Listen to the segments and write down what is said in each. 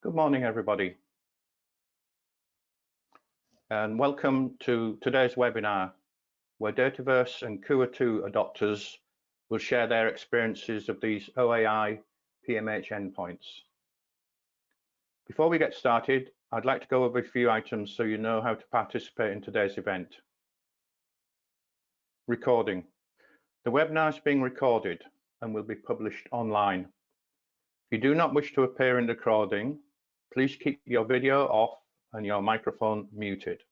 Good morning, everybody. And welcome to today's webinar, where Dataverse and Kuha2 adopters will share their experiences of these OAI PMH endpoints. Before we get started, I'd like to go over a few items so you know how to participate in today's event. Recording. The webinar is being recorded and will be published online. If you do not wish to appear in the recording, please keep your video off and your microphone muted.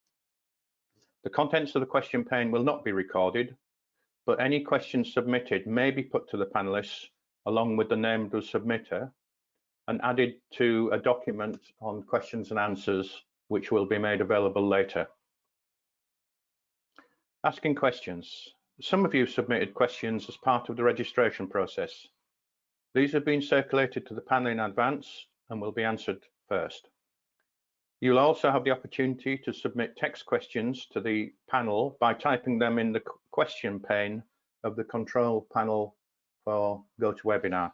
The contents of the question pane will not be recorded, but any questions submitted may be put to the panelists along with the name of the submitter and added to a document on questions and answers, which will be made available later. Asking questions. Some of you submitted questions as part of the registration process. These have been circulated to the panel in advance and will be answered first. You'll also have the opportunity to submit text questions to the panel by typing them in the question pane of the control panel for GoToWebinar.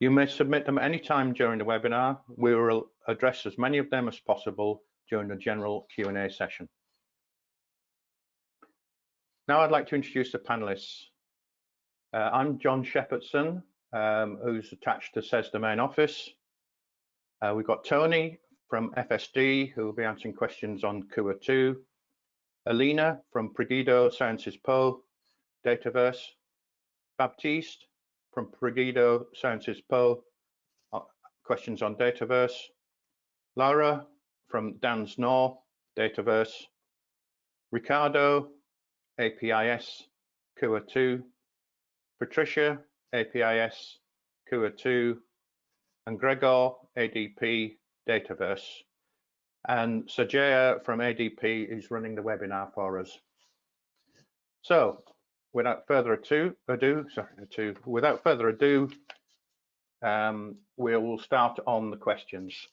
You may submit them anytime during the webinar. We will address as many of them as possible during the general Q&A session. Now I'd like to introduce the panelists. Uh, I'm John Shepherdson, um, who's attached to CESSDA Main Office. Uh, we've got Tony from FSD, who will be answering questions on Kuha2. Alina from PROGEDO Sciences Po, Dataverse. Baptiste from PROGEDO Sciences Po, uh, questions on Dataverse. Laura from Dans Nord, Dataverse. Ricardo, APIS, Kuha2. Patricia, APIS, Kuha2 and Gregor, ADP Dataverse. And Sajaya from ADP is running the webinar for us. So without further ado, ado sorry, ado, without further ado, um, we will start on the questions.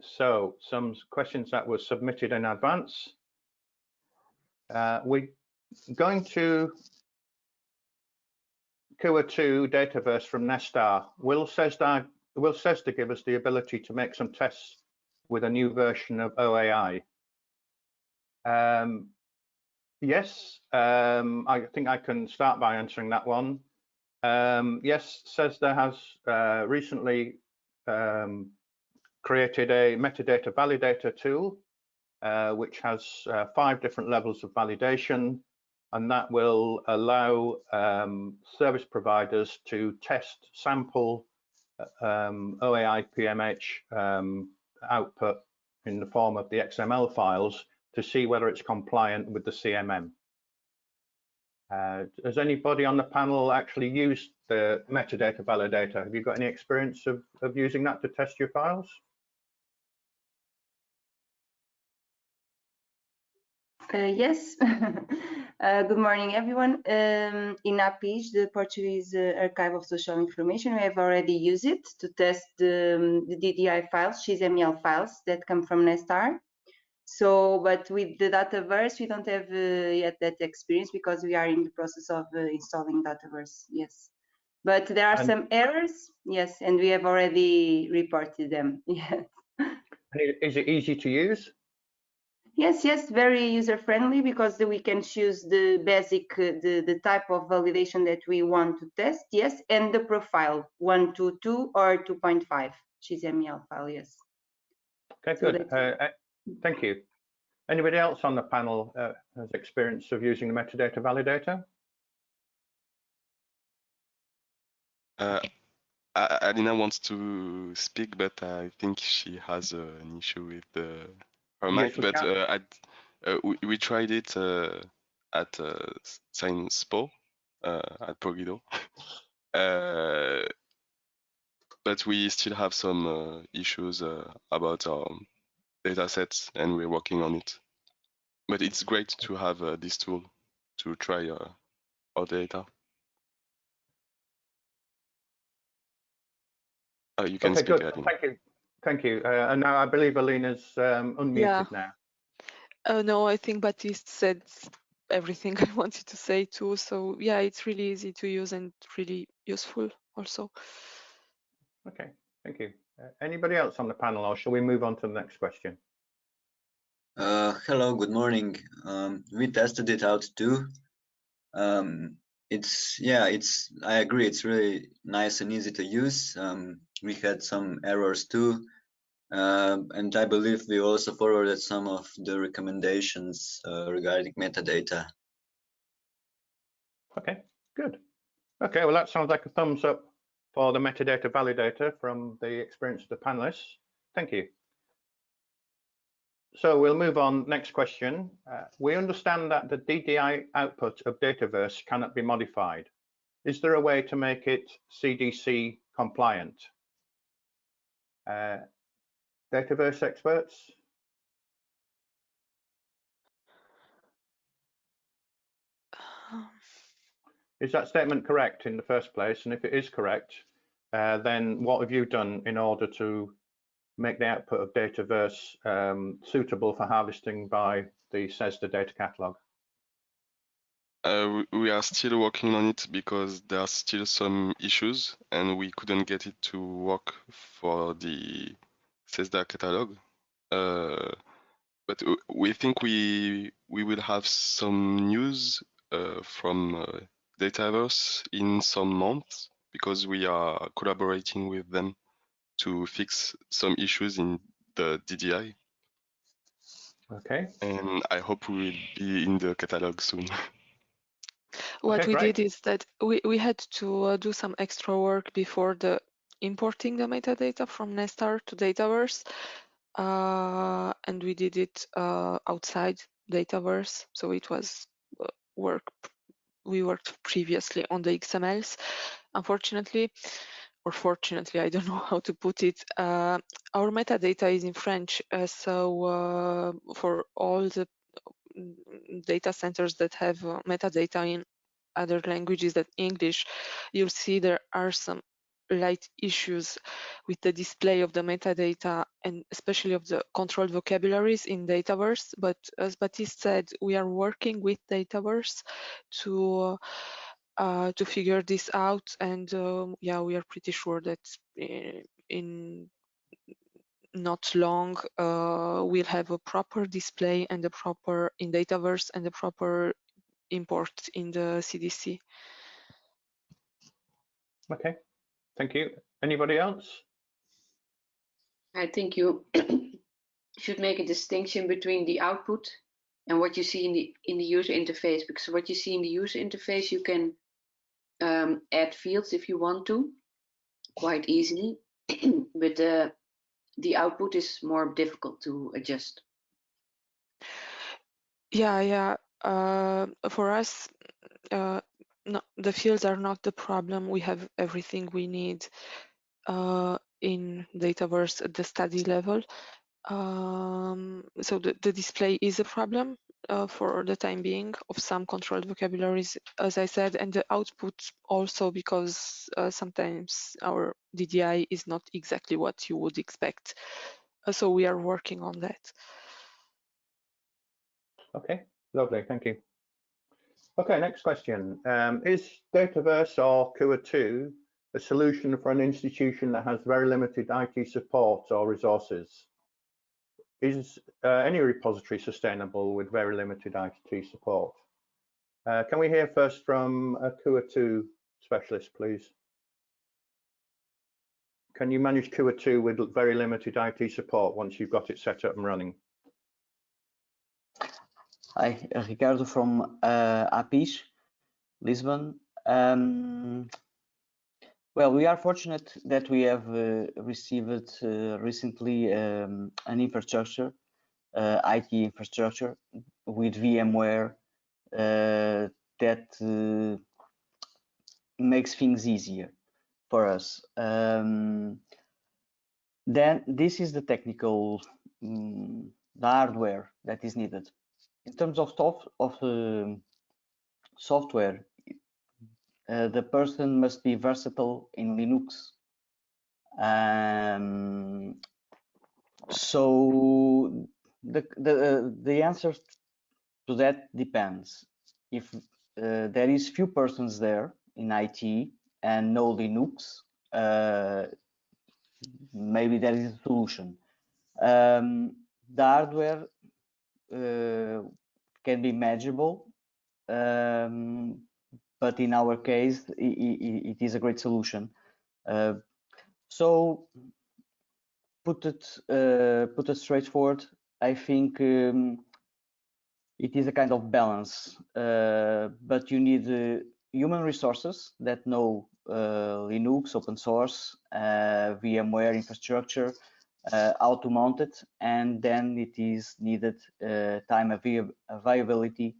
So some questions that were submitted in advance. Uh, we're going to Kuha2 Dataverse from Nesstar. Will CESSDA, will CESSDA give us the ability to make some tests with a new version of OAI? Um, yes, um, I think I can start by answering that one. Um, yes, CESSDA has uh, recently um, created a metadata validator tool, uh, which has uh, five different levels of validation and that will allow um, service providers to test sample uh, um, OAI PMH um, output in the form of the XML files to see whether it's compliant with the CMM. Uh, has anybody on the panel actually used the metadata validator? Have you got any experience of, of using that to test your files? Uh, yes. uh, good morning, everyone. Um, in APIS, the Portuguese uh, Archive of Social Information, we have already used it to test the, um, the DDI files, XML files that come from Nesstar. So, but with the Dataverse, we don't have uh, yet that experience because we are in the process of uh, installing Dataverse. Yes. But there are and some errors, yes, and we have already reported them. Yes. Is it easy to use? Yes, yes, very user friendly because we can choose the basic, uh, the, the type of validation that we want to test, yes, and the profile 122 or 2.5 XML file, yes. Okay, so good. Uh, uh, thank you. Anybody else on the panel uh, has experience of using the metadata validator? Uh, Alina wants to speak, but I think she has uh, an issue with the mic, but uh, at, uh, we, we, tried it uh, at uh, Sciences Po at PROGEDO. but we still have some issues about our data sets and we're working on it. But it's great to have this tool to try our data. Uh, you can okay, speak, good. Thank you. Thank you. Uh, and now I believe Alina's um, unmuted yeah. now. Oh no, I think Baptiste said everything I wanted to say too. So yeah, it's really easy to use and really useful also. Okay, thank you. Uh, anybody else on the panel or shall we move on to the next question? Uh, hello, good morning. Um, we tested it out too. Um, it's, yeah, it's, I agree, it's really nice and easy to use. Um, we had some errors too. Uh, and I believe we also forwarded some of the recommendations uh, regarding metadata. Okay, good. Okay, well, that sounds like a thumbs up for the metadata validator from the experience of the panelists. Thank you. So we'll move on. Next question. Uh, we understand that the DDI output of Dataverse cannot be modified. Is there a way to make it CDC compliant? Uh, Dataverse experts? Um, Is that statement correct in the first place? And if it is correct, uh, then what have you done in order to make the output of Dataverse um, suitable for harvesting by the CESSDA data catalog? Uh, we are still working on it because there are still some issues and we couldn't get it to work for the CESSDA catalog. Uh, but we think we we will have some news uh, from uh, Dataverse in some months because we are collaborating with them to fix some issues in the DDI. Okay. And I hope we will be in the catalog soon. what Okay, we great. did is that we, we had to uh, do some extra work before the importing the metadata from Nesstar to Dataverse. Uh, and we did it uh, outside Dataverse. So it was uh, work we worked previously on the XMLs. Unfortunately, or fortunately, I don't know how to put it, uh, our metadata is in French. uh, so uh, for all the data centers that have uh, metadata in other languages than English, you'll see there are some light issues with the display of the metadata and especially of the controlled vocabularies in Dataverse. But as Baptiste said, we are working with Dataverse to uh, to figure this out. And um, yeah, we are pretty sure that in, in not long uh, we'll have a proper display and a proper in Dataverse and a proper import in the CDC. Okay. Thank you. Anybody else? I think you should make a distinction between the output and what you see in the in the user interface because what you see in the user interface you can um, add fields if you want to quite easily but the the output is more difficult to adjust Yeah, yeah. Uh, for us, uh, no, the fields are not the problem. We have everything we need uh, in Dataverse at the study level. Um, so the, the display is a problem uh, for the time being of some controlled vocabularies, as I said, and the output also because uh, sometimes our DDI is not exactly what you would expect. Uh, so we are working on that. Okay, lovely. Thank you. Okay, next question. Um, is Dataverse or Kuha2 a solution for an institution that has very limited IT support or resources? Is uh, any repository sustainable with very limited IT support? Uh, can we hear first from a Kuha2 specialist, please? Can you manage Kuha2 with very limited IT support once you've got it set up and running? Hi, Ricardo from uh, APIS, Lisbon. Um, well, we are fortunate that we have uh, received uh, recently um, an infrastructure, uh, IT infrastructure with VMware that makes things easier for us. Um, then this is the technical, um, the hardware that is needed in terms of soft of uh, software, uh, the person must be versatile in Linux. Um, so the the uh, the answer to that depends. If uh, there is few persons there in IT and no Linux, maybe there is a solution. Um, the hardware uh, can be manageable, um, but in our case, it, it, it is a great solution. Uh, so put it uh, put it straightforward. I think um, it is a kind of balance, uh, but you need uh, human resources that know uh, Linux, open source, uh, VMware infrastructure, how to mount it, and then it is needed time availability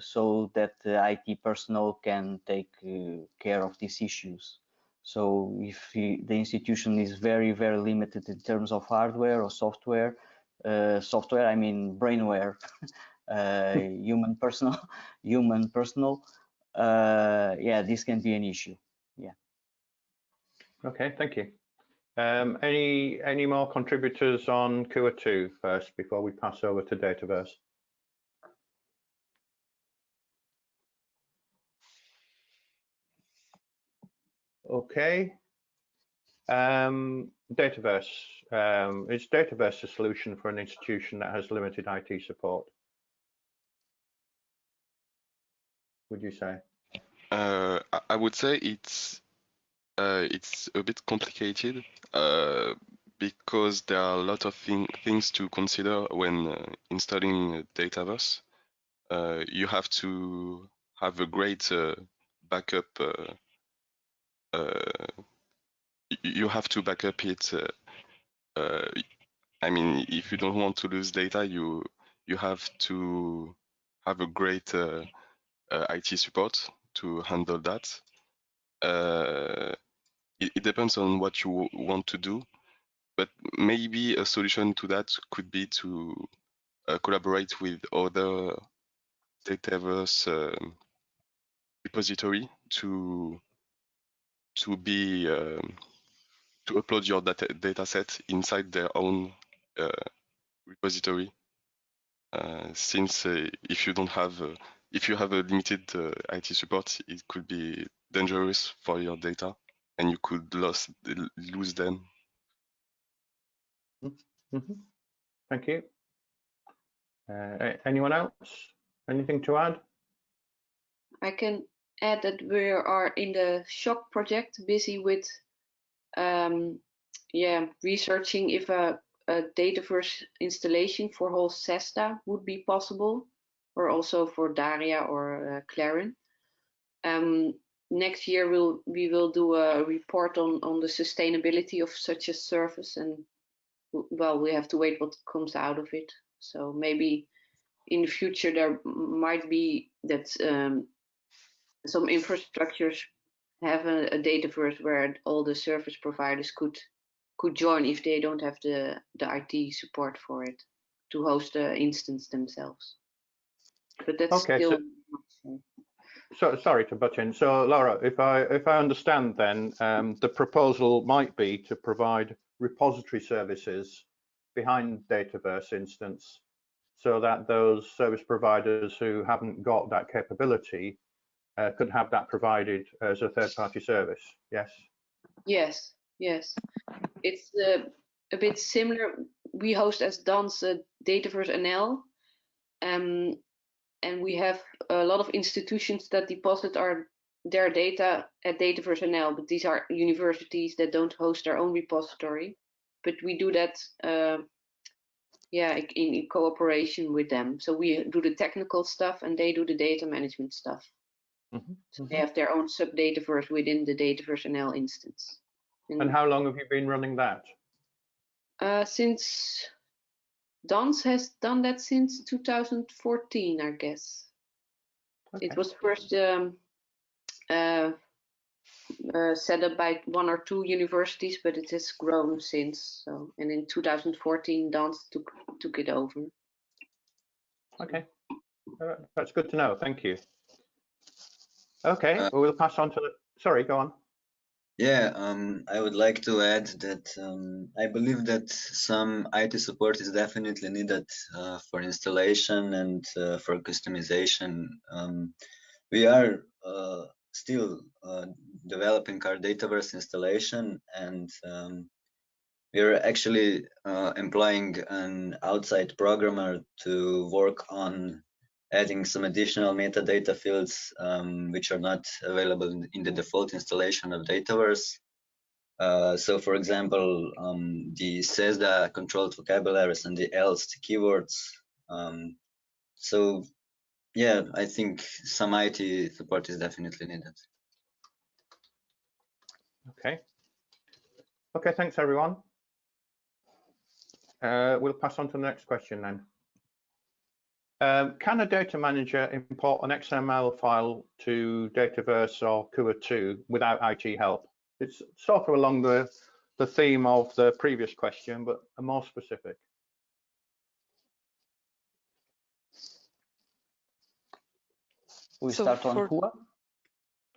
so that the IT personnel can take care of these issues. So if the institution is very, very limited in terms of hardware or software, uh, software, I mean brainware, uh, human personal, human personal, uh, yeah, this can be an issue. Yeah. Okay, thank you. Um, any any more contributors on Kuha 2 first before we pass over to Dataverse? Okay. Um, Dataverse. Um, is Dataverse a solution for an institution that has limited IT support? would you say? Uh, I would say it's uh, it's a bit complicated uh, because there are a lot of thing, things to consider when uh, installing Dataverse. Uh, you have to have a great uh, backup. You have to back up it. I mean, if you don't want to lose data, you you have to have a great uh, IT support to handle that. Uh, it, it, depends on what you want to do, but maybe a solution to that could be to uh, collaborate with other Dataverse um, repository to to be um, to upload your data, data set inside their own uh, repository. Uh, since uh, if you don't have if you have a limited uh, IT support, it could be dangerous for your data and you could lose, lose them. Mm -hmm. Thank you. Uh, anyone else? Anything to add? I can add that we are in the SSHOC project busy with um, yeah, researching if a, a Dataverse installation for whole CESSDA would be possible or also for DARIAH or uh, Clarin. Um, next year we'll we will do a report on on the sustainability of such a service and well we have to wait what comes out of it so maybe in the future there might be that um, some infrastructures have a, a dataverse where all the service providers could could join if they don't have the the IT support for it to host the instance themselves but that's okay, still. So, so, sorry to butt in. So Laura, if I if I understand, then um, the proposal might be to provide repository services behind Dataverse instance, so that those service providers who haven't got that capability uh, could have that provided as a third-party service. Yes. Yes. Yes. It's uh, a bit similar. We host as Dans uh, Dataverse NL, um, and we have a lot of institutions that deposit our their data at Dataverse NL, but these are universities that don't host their own repository. But we do that, uh, yeah, in, in, cooperation with them. So we do the technical stuff, and they do the data management stuff. Mm -hmm. So they have their own sub Dataverse within the Dataverse NL instance. And, and how long have you been running that? Uh, since Dans has done that since 2014, I guess. Okay. It was first um, uh, uh, set up by one or two universities, but it has grown since. So, and in 2014, Dans took took it over. Okay, uh, that's good to know. Thank you. Okay, uh, well, pass on to the. Sorry, go on. Yeah, um, I would like to add that um, I believe that some IT support is definitely needed uh, for installation and uh, for customization. Um, we are uh, still uh, developing our Dataverse installation and um, we're actually uh, employing an outside programmer to work on adding some additional metadata fields um, which are not available in, the default installation of Dataverse. Uh, so for example, um, the CESSDA controlled vocabularies and the else the keywords. Um, so yeah, I think some IT support is definitely needed. Okay. Okay, thanks everyone. Uh, we'll pass on to the next question then. Um, can a data manager import an XML file to Dataverse or Kuha2 without IT help? It's sort of along the, the theme of the previous question, but a more specific. We so start on for... Kuha?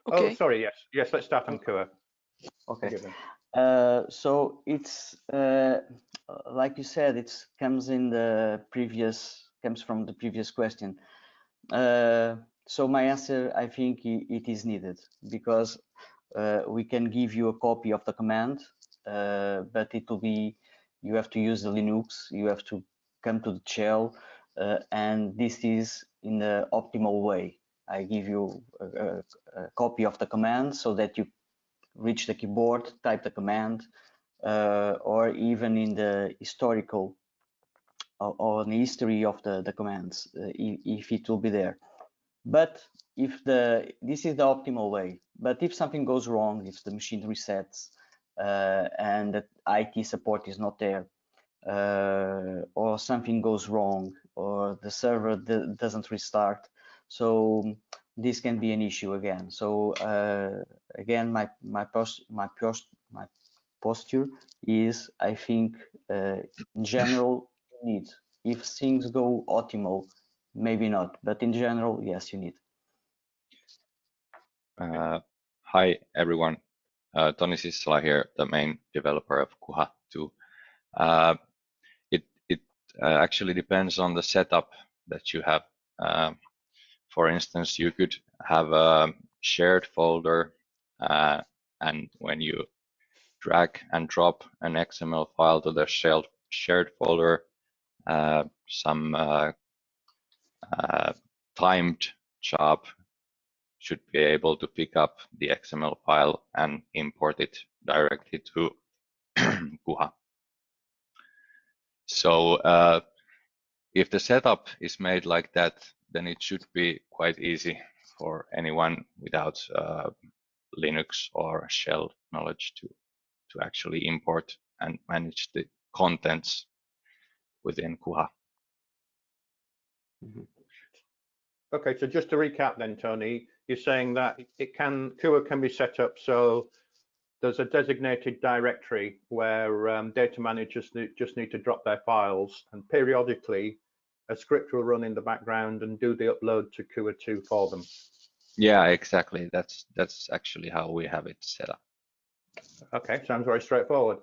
Oh, okay. Oh, sorry, yes. Yes, let's start on Kuha. Okay. Uh, so it's uh, like you said, it comes in the previous comes from the previous question. Uh, so my answer, I think it is needed because uh, we can give you a copy of the command, uh, but it will be you have to use the Linux, you have to come to the shell, uh, and this is in the optimal way. I give you a, a, a copy of the command so that you reach the keyboard, type the command, uh, or even in the historical or, the history of the, the commands, uh, if, if, it will be there. But if the this is the optimal way, but if something goes wrong, if the machine resets uh, and the IT support is not there, uh, or something goes wrong, or the server doesn't restart, so this can be an issue again. So uh, again, my my post my post my posture is I think uh, in general you need. If things go optimal, maybe not, but in general, yes, you need. Uh, hi everyone, uh, Sissala here, the main developer of Kuha 2. Uh, it it uh, actually depends on the setup that you have. Um, for instance, you could have a shared folder uh, and when you drag and drop an XML file to the shared folder, uh, some uh, uh, timed job should be able to pick up the XML file and import it directly to Kuha. So uh, if the setup is made like that, then it should be quite easy for anyone without uh, Linux or shell knowledge to to actually import and manage the contents within Kuha. Mm -hmm. Okay, so just to recap then, Tony, you're saying that it can Kuha can be set up so there's a designated directory where um, data managers just need to drop their files and periodically a script will run in the background and do the upload to Kuha2 for them. Yeah, exactly. That's that's actually how we have it set up. Okay, sounds very straightforward.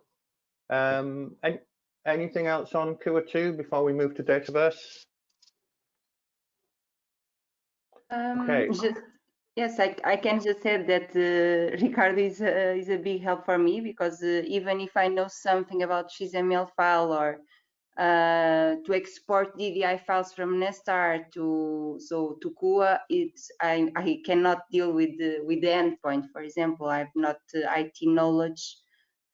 Um, any, anything else on Kuha2 before we move to Dataverse? Um, okay. Just, yes, I, I can just say that uh, Ricardo is, uh, is a big help for me because uh, even if I know something about XML file or uh, to export DDI files from Nesstar to so to Kuha, it's I, I cannot deal with the with the endpoint. For example, I have not uh, IT knowledge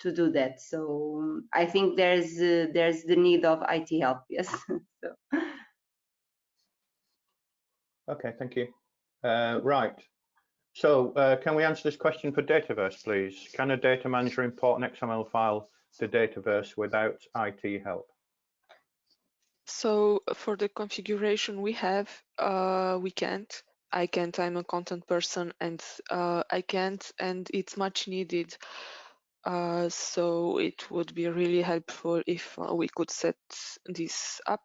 to do that. So I think there's uh, there's the need of IT help. Yes. so. Okay, thank you. Uh, right. So uh, can we answer this question for Dataverse, please? Can a data manager import an XML file to Dataverse without IT help? So for the configuration we have, uh, we can't. I can't. I'm a content person, and uh, I can't, and it's much needed. Uh, so it would be really helpful if uh, we could set this up.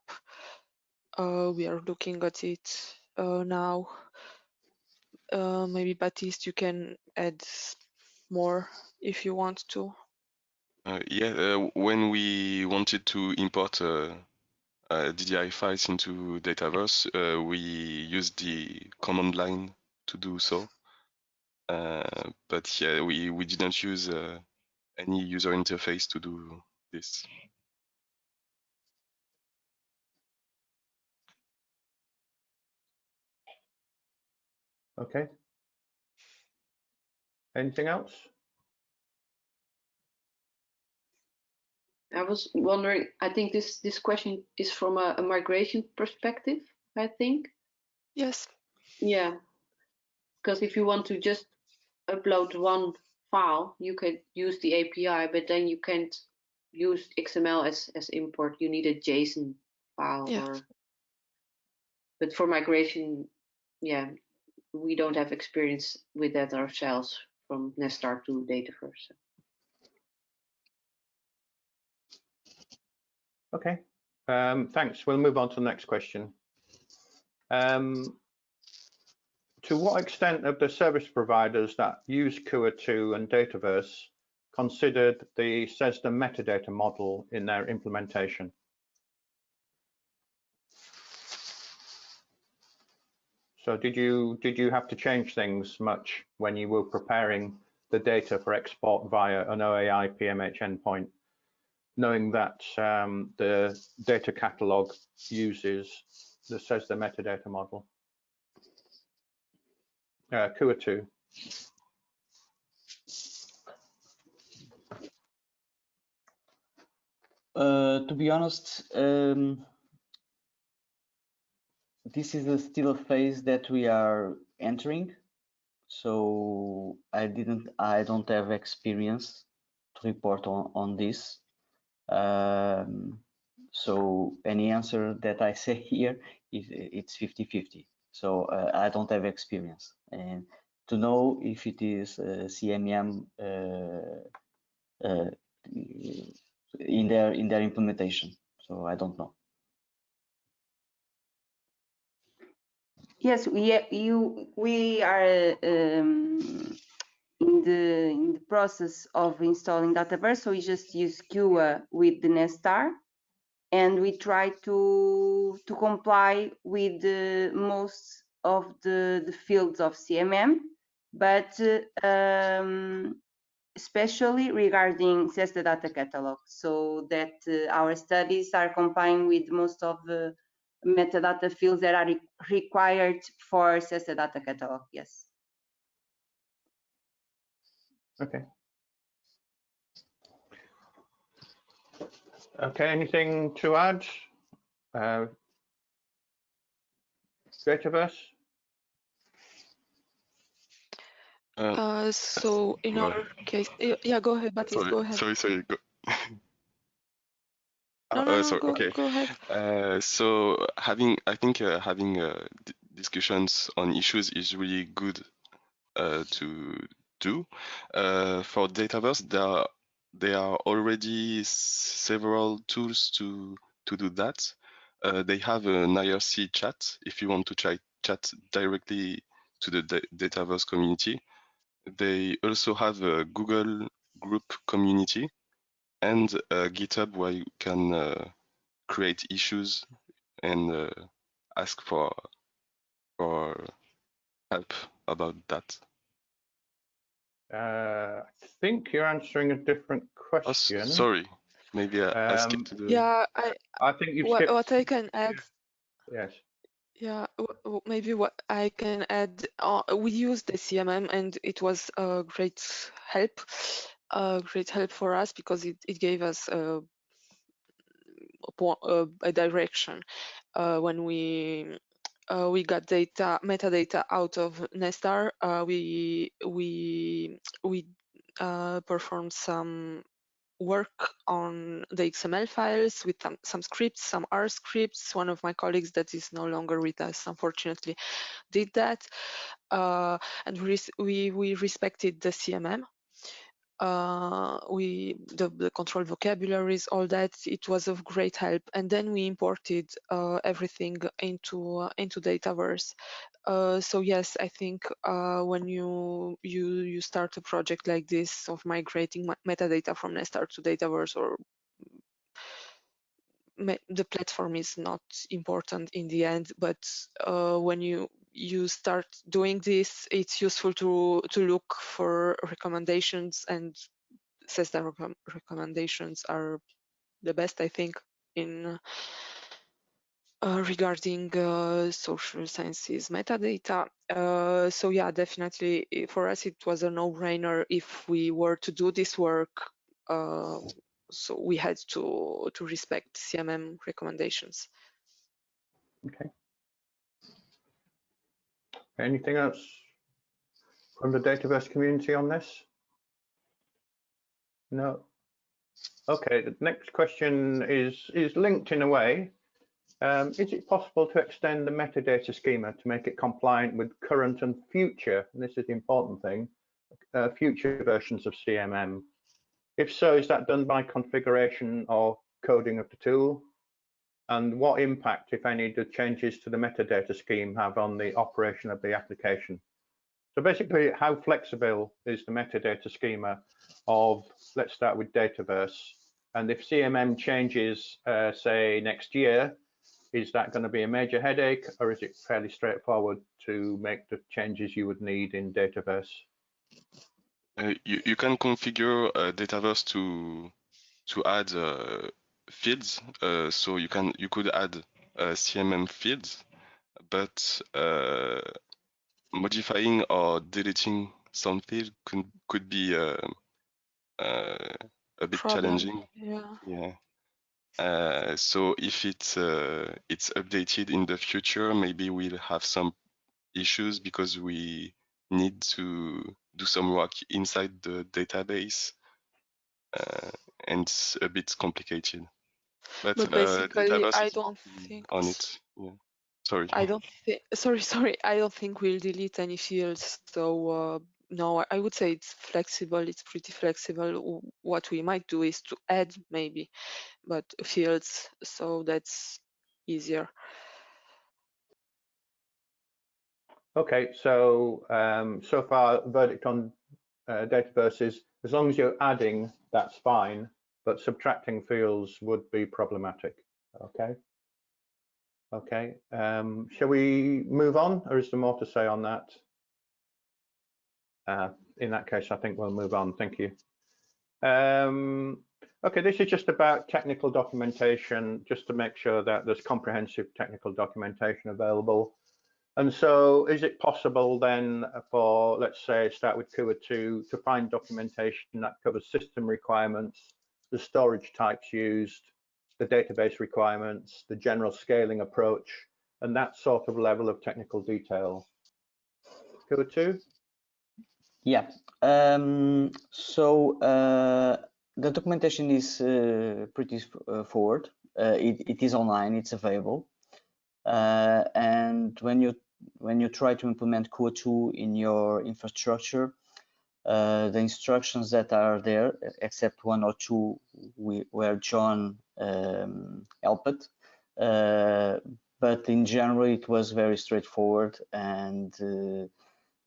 Uh, we are looking at it uh, now. maybe Baptiste, you can add more if you want to. yeah, when we wanted to import uh, DDI files into Dataverse, uh, we used the command line to do so. Uh, but yeah, we, we didn't use uh, any user interface to do this. Okay. Anything else? I was wondering, I think this, this question is from a, a migration perspective, I think. Yes. Yeah, because if you want to just upload one file, you can use the API, but then you can't use XML as, as import. You need a JSON file. Yeah. Or, but for migration, yeah, we don't have experience with that ourselves from Nesstar to Dataverse. Okay, um, thanks. We'll move on to the next question. Um, to what extent have the service providers that use Kuha2 and Dataverse considered the CESSDA metadata model in their implementation? So did you did you have to change things much when you were preparing the data for export via an OAI PMH endpoint, knowing that um, the data catalog uses the CESSDA metadata model? Uh, Kuha2. Uh, to be honest, um, this is a still a phase that we are entering. So I didn't, I don't have experience to report on, on this. Um, so any answer that I say here is it's 50-50. So uh, I don't have experience and to know if it is uh, CMM uh, uh, in their in their implementation. So I don't know. Yes, we you we are um, in the in the process of installing Dataverse. So we just use Kuha with the Nesstar, and we try to to comply with the most of the the fields of CMM, but um, especially regarding CESSDA data catalog, so that uh, our studies are complying with most of the metadata fields that are re required for CESSDA data catalog, yes. Okay. Okay, anything to add? Uh, Dataverse? Uh, Uh, so in our case, yeah, yeah, go ahead, Baptiste, sorry, go ahead. sorry, sorry. Go. No, Uh, no, uh, no, sorry, go, okay. go ahead. Uh, so having, I think uh, having uh, d- discussions on issues is really good uh, to do. Uh, for Dataverse, there are, there are already several tools to to do that. Uh, they have an IRC chat if you want to try chat directly to the da- Dataverse community. They also have a Google group community and uh, GitHub where you can uh, create issues and uh, ask for for help about that. Uh, I think you're answering a different Oh, question. sorry, maybe I, I Um, skipped the. Yeah, I I think you've what, skipped. what I can add Yes. Yeah, w- w- maybe what I can add, uh, we used the CMM and it was a great help, a great help for us because it, it gave us a, a, a, a direction uh, when we uh, we got data metadata out of Nesstar. Uh, we we we uh, performed some work on the XML files with some, some scripts, some R scripts. One of my colleagues that is no longer with us, unfortunately, did that. Uh, and we, we, we respected the CMM. Uh, we the, the control vocabularies, all that. It was of great help. And then we imported uh, everything into uh, into Dataverse. Uh, so yes, I think uh, when you you you start a project like this of migrating metadata from Nesstar to Dataverse or the platform is not important in the end, but uh, when you you start doing this, it's useful to to look for recommendations and CESSDA rec recommendations are the best, I think, in uh, regarding uh, social sciences metadata. Uh, so yeah, definitely for us it was a no-brainer if we were to do this work. Uh, so we had to to respect CMM recommendations. Okay. Anything else from the Dataverse community on this? No. Okay, the next question is is linked in a way. Um, is it possible to extend the metadata schema to make it compliant with current and future, and this is the important thing, uh, future versions of CMM? If so, is that done by configuration or coding of the tool? And what impact, if any, do changes to the metadata scheme have on the operation of the application? So basically, how flexible is the metadata schema of, let's start with Dataverse, and if CMM changes, uh, say, next year, is that going to be a major headache or is it fairly straightforward to make the changes you would need in Dataverse? Uh, you, you can configure uh, Dataverse to to add uh, fields. Uh, so you can you could add uh, CMM fields, but uh, modifying or deleting some field could could be a bit Problem. challenging. Yeah. Yeah. Uh, so if it's uh, it's updated in the future, maybe we'll have some issues because we need to do some work inside the database, uh, and it's a bit complicated. But, but uh, basically, I don't think on it. Yeah. Sorry. I don't think. Sorry, sorry. I don't think we'll delete any fields. So uh, no, I would say it's flexible. It's pretty flexible. What we might do is to add maybe, but fields, so that's easier. Okay, so um, so far verdict on uh, Dataverse is as long as you're adding, that's fine, but subtracting fields would be problematic. Okay. Okay. Um, shall we move on, or is there more to say on that? Uh, in that case, I think we'll move on. Thank you. Um, okay, this is just about technical documentation, just to make sure that there's comprehensive technical documentation available. And so is it possible then for, let's say, start with Kuha 2, to find documentation that covers system requirements, the storage types used, the database requirements, the general scaling approach, and that sort of level of technical detail? Kuha 2? Yeah. Um, so uh, the documentation is uh, pretty uh, forward. Uh, it, it is online. It's available. Uh, and when you when you try to implement Kuha2 in your infrastructure, uh, the instructions that are there, except one or two we, where John um, helped, but in general it was very straightforward and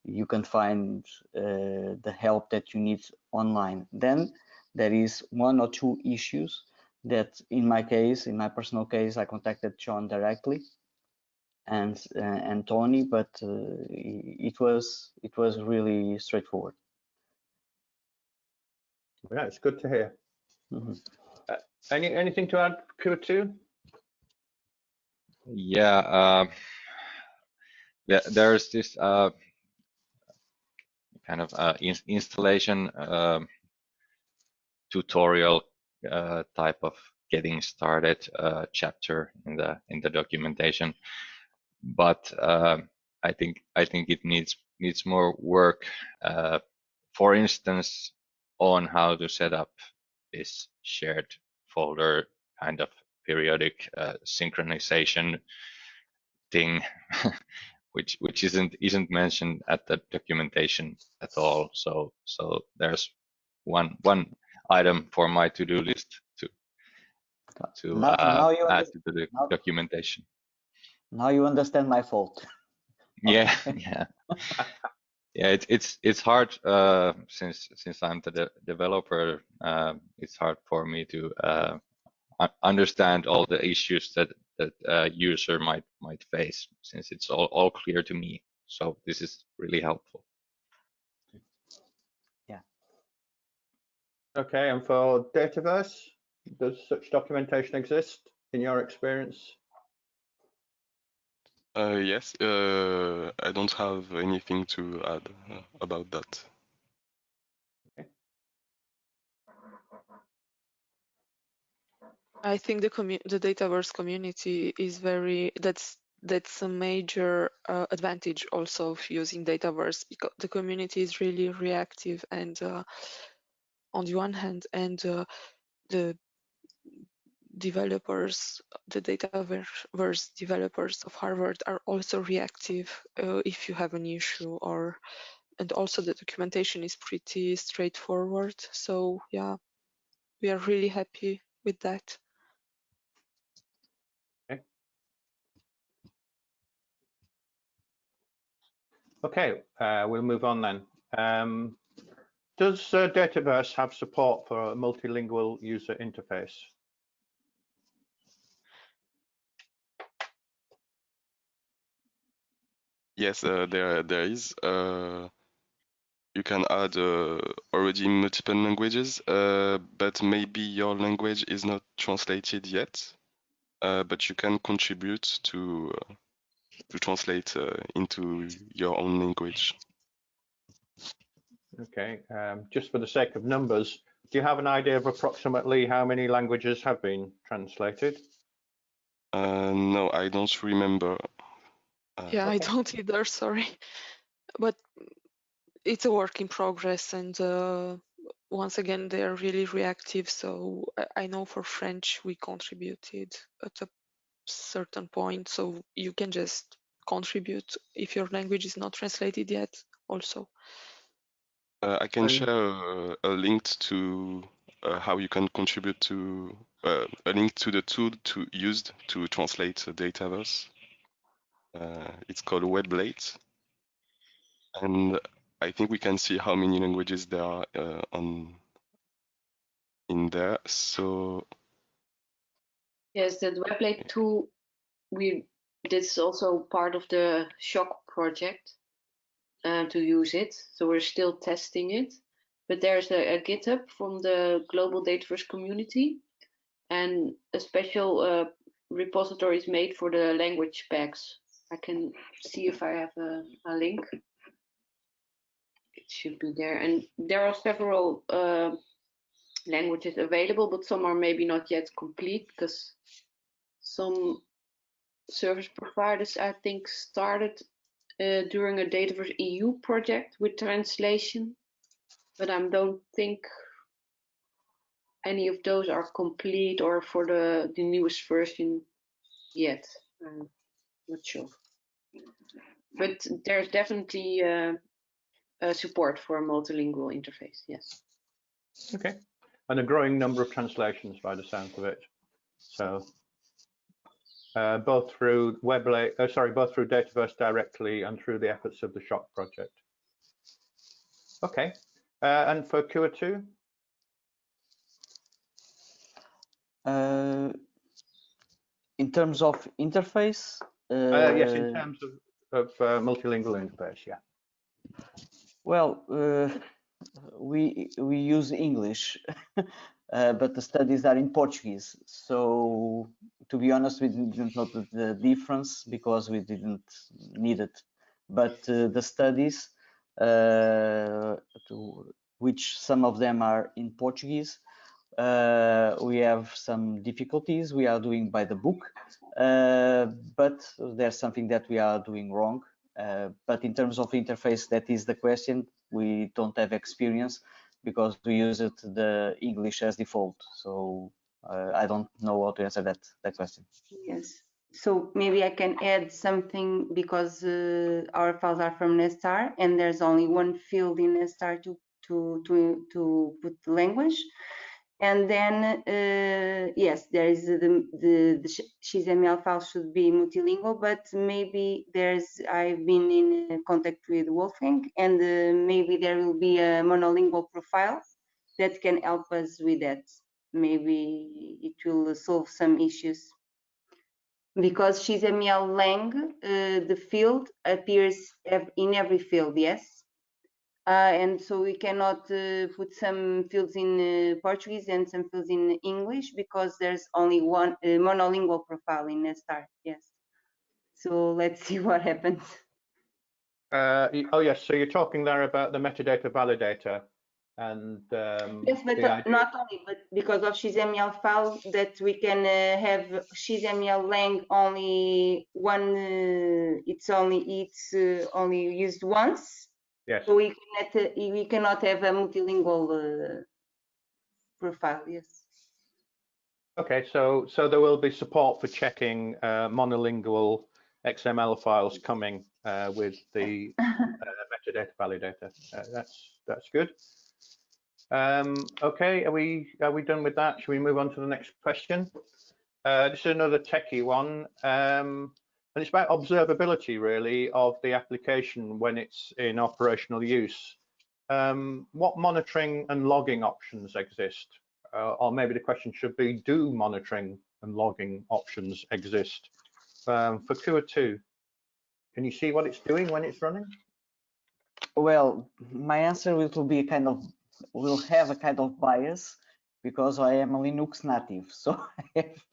you can find uh, the help that you need online. Then there is one or two issues that in my case, in my personal case, I contacted John directly and uh, and Tony, but uh, it was it was really straightforward. Yeah, it's good to hear. Mm -hmm. any anything to add, Kuha2? Yeah, uh, yeah. There's this uh, kind of uh, in installation um, tutorial uh, type of getting started uh, chapter in the in the documentation but um, I think I think it needs needs more work uh, for instance on how to set up this shared folder kind of periodic uh, synchronization thing which which isn't isn't mentioned at the documentation at all. So so there's one one item for my to-do list to to now, uh, now add to the now, documentation. Now you understand my fault. yeah, yeah, yeah. It's it's it's hard uh, since since I'm the de developer. Uh, it's hard for me to uh, understand all the issues that that a user might might face, since it's all, all clear to me. So this is really helpful. Yeah. Okay, and for Dataverse, does such documentation exist in your experience? Uh, yes, uh, I don't have anything to add uh, about that. I think the the Dataverse community is very that's that's a major uh, advantage also of using Dataverse because the community is really reactive and uh, on the one hand and uh, the developers, the Dataverse developers of Harvard are also reactive uh, if you have an issue or and also the documentation is pretty straightforward. So yeah, we are really happy with that. Okay, uh, we'll move on then. Um, does uh, Dataverse have support for a multilingual user interface? Yes, uh, there there is. Uh, you can add uh, already multiple languages, uh, but maybe your language is not translated yet. Uh, but you can contribute to to translate into your own language. Okay, um, just for the sake of numbers, do you have an idea of approximately how many languages have been translated? Uh, no, I don't remember. Uh, yeah, okay. I don't either, sorry. But it's a work in progress and uh, once again, they are really reactive. So I know for French, we contributed at a certain point. So you can just contribute if your language is not translated yet also. Uh, I can share a, a link to uh, how you can contribute to uh, a link to the tool to used to translate the Dataverse. Uh, it's called Weblate, and I think we can see how many languages there are uh, on in there. So yes, the Weblate tool we this is also part of the SSHOC project uh, to use it. So we're still testing it. But there's a, a GitHub from the global Dataverse community and a special uh, repository is made for the language packs. I can see if I have a, a link. It should be there. And there are several uh, languages available, but some are maybe not yet complete because some service providers, I think, started uh, during a Dataverse EU project with translation, but I don't think any of those are complete or for the, the newest version yet. I'm not sure. But there's definitely uh, support for a multilingual interface, yes. Okay, and a growing number of translations by the sound of it. So uh, both through Weblate, uh, sorry, both through Dataverse directly and through the efforts of the SSHOC project. Okay, uh, and for Kuha 2? Uh, in terms of interface? Uh, yes, in terms of, of uh, multilingual interface, yeah. Well, we we use English Uh, but the studies are in Portuguese. So to be honest, we didn't notice the difference because we didn't need it. But uh, the studies, uh, to, which some of them are in Portuguese, uh, we have some difficulties we are doing by the book, uh, but there's something that we are doing wrong. but in terms of interface, that is the question. We don't have experience because we use it the English as default. So uh, I don't know how to answer that that question. Yes. So maybe I can add something because uh, our files are from Nesstar and there's only one field in Nesstar to to to to put language. And then, uh, yes, there is the, the, the XML file should be multilingual, but maybe there's, I've been in contact with Wolfgang and uh, maybe there will be a monolingual profile that can help us with that. Maybe it will solve some issues. because XML lang, uh, the field appears in every field, yes? Uh, and so we cannot uh, put some fields in uh, Portuguese and some fields in English because there's only one uh, monolingual profile in Nesstar, yes. So let's see what happens. Uh, oh yes, so you're talking there about the metadata validator and um, yes, but not only, but because of XML file that we can uh, have XML lang only one, uh, it's only it's uh, only used once. Yes. So we cannot uh, we cannot have a multilingual uh, profile. Yes. Okay, so so there will be support for checking uh, monolingual XML files coming with the metadata validator. that's that's good. Um, okay, are we are we done with that? Should we move on to the next question? Uh, this is another techie one, um, and it's about observability really of the application when it's in operational use. Um, what monitoring and logging options exist? Uh, or maybe the question should be, do monitoring and logging options exist? Um, for Kuha 2, can you see what it's doing when it's running? Well, my answer will be kind of will have a kind of bias because I am a Linux native. So I have,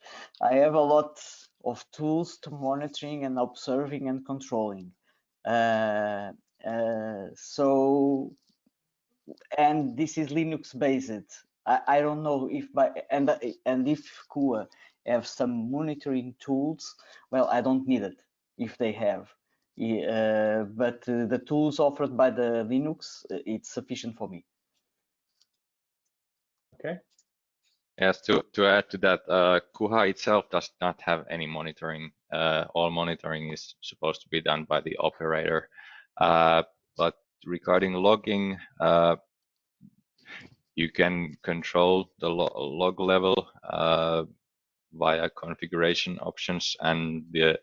I have a lot of tools to monitoring and observing and controlling. Uh, uh, so, and this is Linux based. I, I don't know if by, and, and if Kuha have some monitoring tools, well, I don't need it if they have. Uh, but uh, the tools offered by the Linux, uh, it's sufficient for me. Okay. Yes, to, to add to that, uh, Kuha itself does not have any monitoring. Uh, all monitoring is supposed to be done by the operator. Uh, but regarding logging, uh, you can control the lo log level uh, via configuration options and the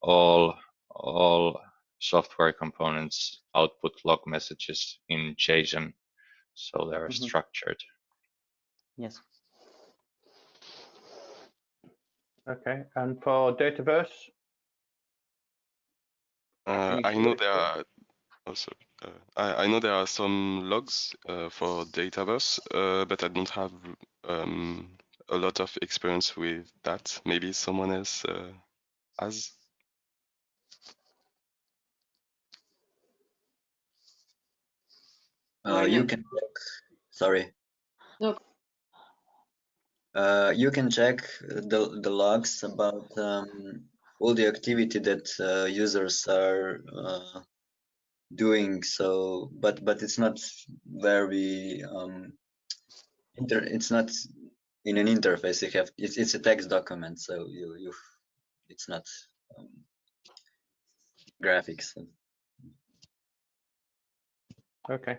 all all software components output log messages in JSON, so they're mm -hmm. structured. Yes. Okay, and for Dataverse? Uh, I know there are also uh, I, I, know there are some logs uh, for Dataverse, uh, but I don't have um, a lot of experience with that. Maybe someone else uh, has. Uh, you can. Sorry. No, uh, you can check the, the logs about um, all the activity that uh, users are uh, doing so but but it's not very um, inter it's not in an interface you have it's, it's a text document so you you it's not um, graphics. Okay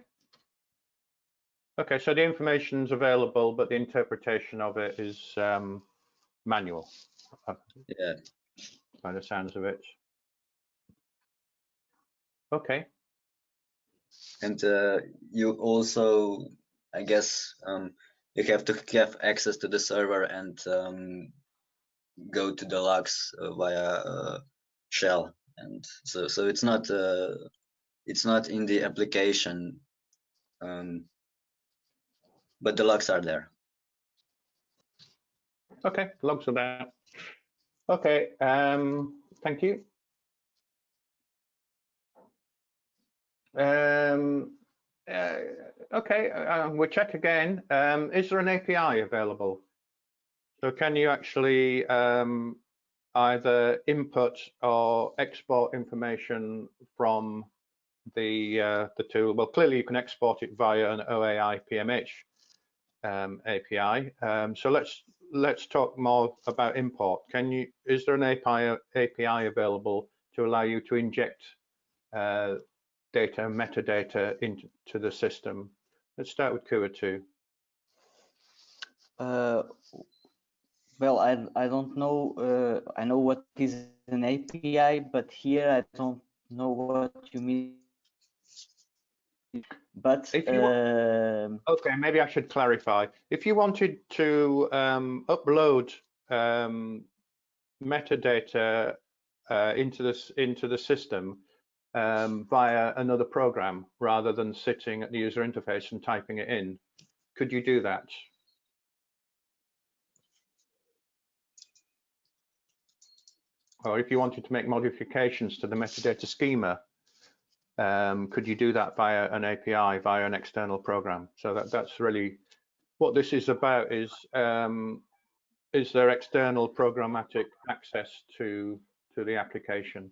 Okay, so the information is available, but the interpretation of it is um, manual. Yeah. By the sounds of it. Okay. And uh, you also, I guess, um, you have to have access to the server and um, go to the logs uh, via uh, shell. And so, so it's not, uh, it's not in the application um, but the logs are there. Okay, logs are there. Okay, um, thank you. Um, uh, okay, uh, we'll check again. Um, is there an API available? So can you actually um, either input or export information from the uh, the tool? Well, clearly you can export it via an OAI PMH um, API. Um, so let's let's talk more about import. Can you is there an API API available to allow you to inject uh, data metadata into the system? Let's start with Kuha 2. Uh, well, I I don't know. Uh, I know what is an API, but here I don't know what you mean but um, okay, maybe I should clarify. If you wanted to um, upload um, metadata uh, into this into the system um, via another program rather than sitting at the user interface and typing it in. Could you do that? Or if you wanted to make modifications to the metadata schema, um, could you do that via an API, via an external program? So that, that's really what this is about is um, is there external programmatic access to to the application?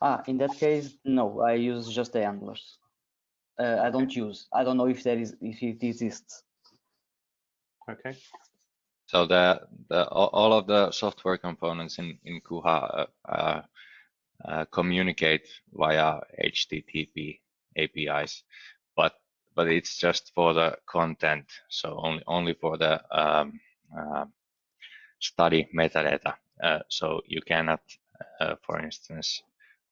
Ah, in that case, no, I use just the handlers. Uh, I don't use. I don't know if there is if it exists. Okay. So the, the all of the software components in in Kuha uh, uh, uh communicate via HTTP APIs, but but it's just for the content, so only only for the um, uh, study metadata. Uh, so you cannot, for instance,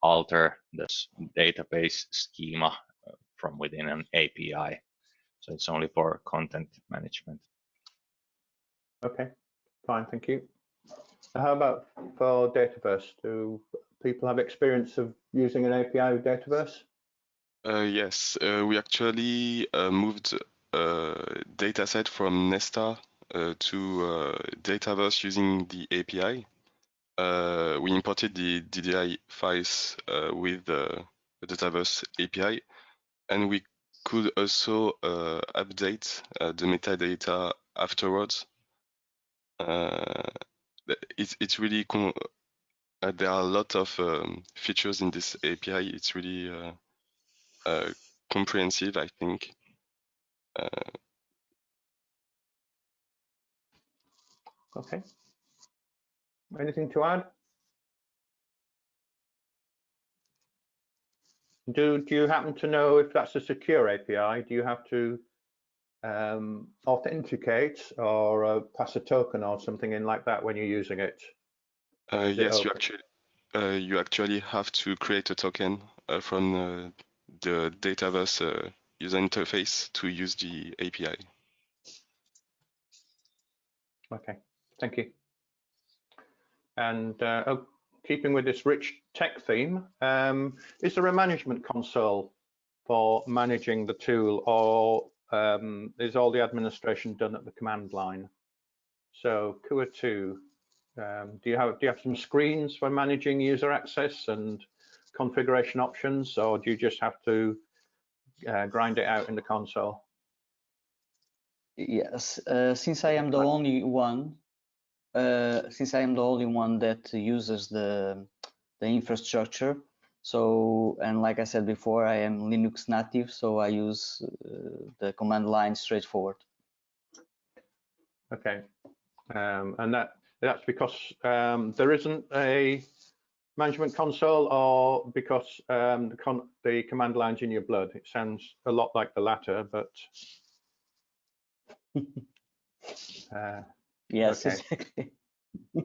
alter this database schema uh, from within an API. So it's only for content management. Okay, fine, thank you. How about for Dataverse? Do people have experience of using an API with Dataverse? Uh, yes, uh, we actually uh, moved a uh, dataset from Nesstar uh, to Dataverse using the API uh, we imported the DDI files uh, with the Dataverse API, and we could also uh, update uh, the metadata afterwards. Uh, it's it's really uh, there are a lot of um, features in this API. It's really comprehensive, I think. okay. Anything to add? Do, do you happen to know if that's a secure API? Do you have to um, authenticate or uh, pass a token or something in like that when you're using it? Uh, yes, you actually uh, you actually have to create a token uh, from uh, the Dataverse uh, user interface to use the API. Okay, thank you. And uh, oh, keeping with this rich tech theme, um, is there a management console for managing the tool or um, is all the administration done at the command line? So Kuha 2, um, do you have do you have some screens for managing user access and configuration options, or do you just have to uh, grind it out in the console? Yes, uh, since I am the only one uh, since I am the only one that uses the the infrastructure. So, and like I said before, I am Linux native, so I use uh, the command line straightforward. Okay, um, and that that's because um, there isn't a management console, or because um, the, con the command line's in your blood. It sounds a lot like the latter, but. uh, Yes, okay. exactly.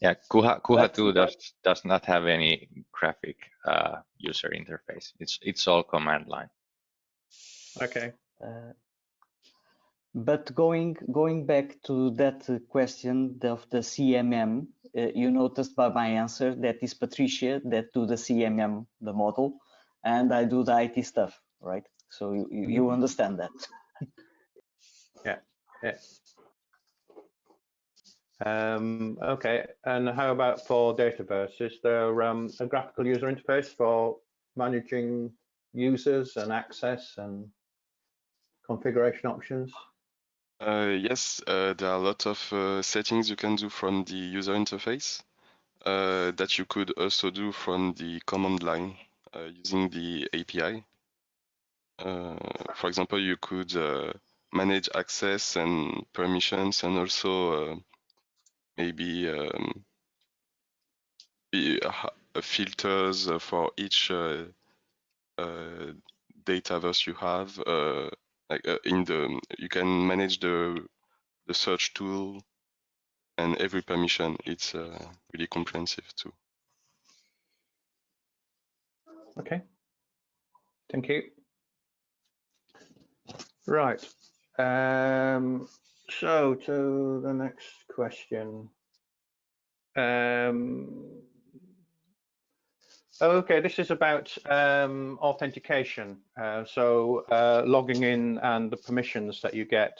yeah, Kuha, Kuha 2 does, does not have any graphic uh, user interface. It's it's all command line. Okay. Uh, but going going back to that question of the CMM, uh, you noticed by my answer that is Patricia that do the CMM, the model, and I do the IT stuff, right? So you, you mm-hmm. understand that. yeah. Yeah. Um, okay, and how about for Dataverse? Is there um, a graphical user interface for managing users and access and configuration options? Uh, yes, uh, there are a lot of uh, settings you can do from the user interface uh, that you could also do from the command line uh, using the API. Uh, for example, you could manage access and permissions and also maybe um, filters for each dataverse you have. Like uh, in the, you can manage the the search tool and every permission. It's uh, really comprehensive too. Okay, thank you. Right. Um, So to the next question. Um, okay, this is about um, authentication. Uh, so uh, logging in and the permissions that you get.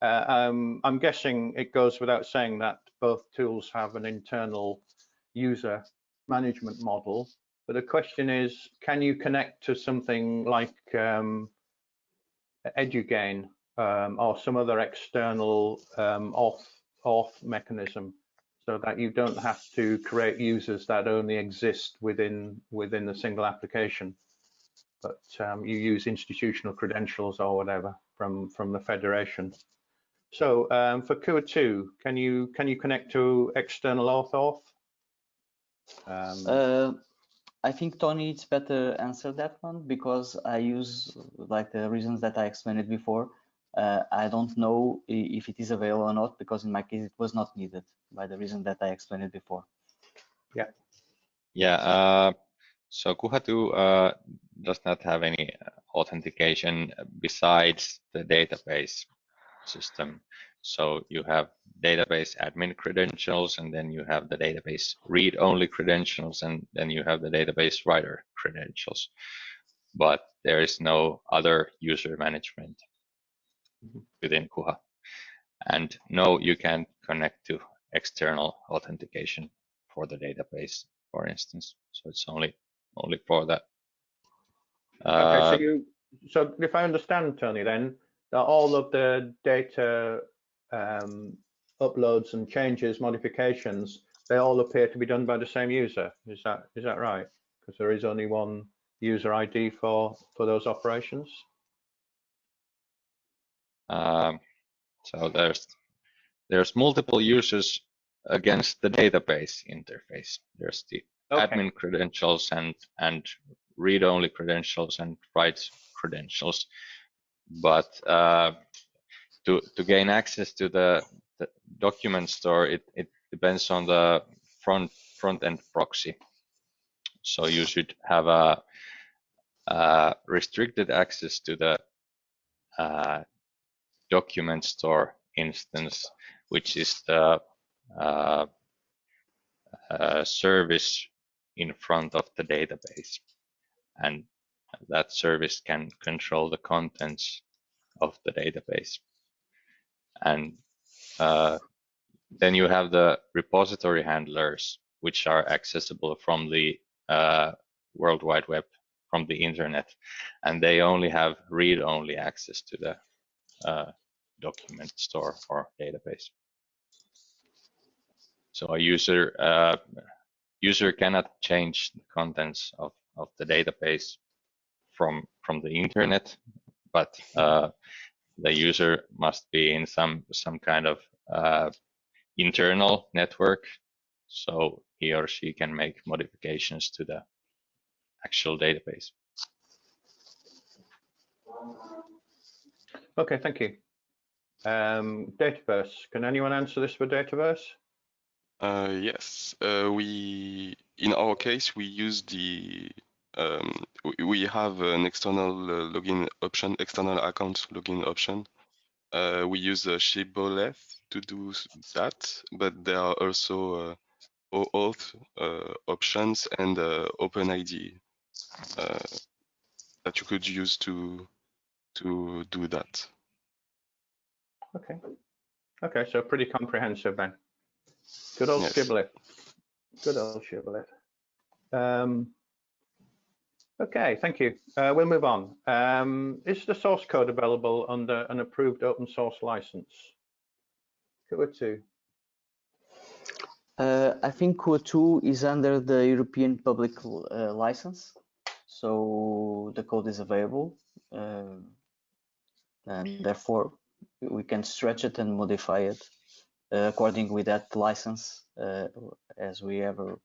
Uh, um, I'm guessing it goes without saying that both tools have an internal user management model. But the question is, can you connect to something like um, eduGAIN um, or some other external um, auth, auth mechanism so that you don't have to create users that only exist within within the single application, but um, you use institutional credentials or whatever from from the federation. So um, for Kuha 2, can you can you connect to external auth auth? Um, uh, I think Tony, it's better answer that one because I use like the reasons that I explained before. Uh, I don't know if it is available or not because in my case it was not needed by the reason that I explained it before. Yeah. Yeah. Uh, so Kuha2 uh, does not have any authentication besides the database system. So you have database admin credentials, and then you have the database read-only credentials, and then you have the database writer credentials. But there is no other user management within Kuha. And no, you can't connect to external authentication for the database, for instance. So it's only only for that. Uh, okay, so you so if I understand, Tony, then all of the data um, uploads and changes, modifications, they all appear to be done by the same user. Is that is that right? Because there is only one user ID for for those operations. Um, so there's there's multiple users against the database interface. There's the okay. admin credentials and and read-only credentials and write credentials. But uh, to to gain access to the, the document store, it it depends on the front front end proxy. So you should have a, a restricted access to the uh, document store instance, which is the uh, uh, service in front of the database. And that service can control the contents of the database. And uh, then you have the repository handlers, which are accessible from the uh, World Wide Web, from the internet, and they only have read-only access to the uh, document store or database. So a user uh, user cannot change the contents of, of the database from from the internet, but uh, the user must be in some some kind of uh, internal network, so he or she can make modifications to the actual database. Okay, thank you. Um, Dataverse, can anyone answer this for Dataverse? Uh, yes, uh, we in our case we use the um, we, have an external uh, login option, external account login option. Uh, we use uh, Shibboleth to do that, but there are also OAuth options and OpenID that you could use to to do that. Okay. Okay, so pretty comprehensive then. Good old yes. Shibboleth. Good old Shibboleth. Um, okay, thank you. Uh, we'll move on. Um, is the source code available under an approved open source license? Kuha2. Uh, I think Kuha2 is under the European public uh, license, so the code is available, uh, and therefore we can stretch it and modify it according with that license uh, as we ever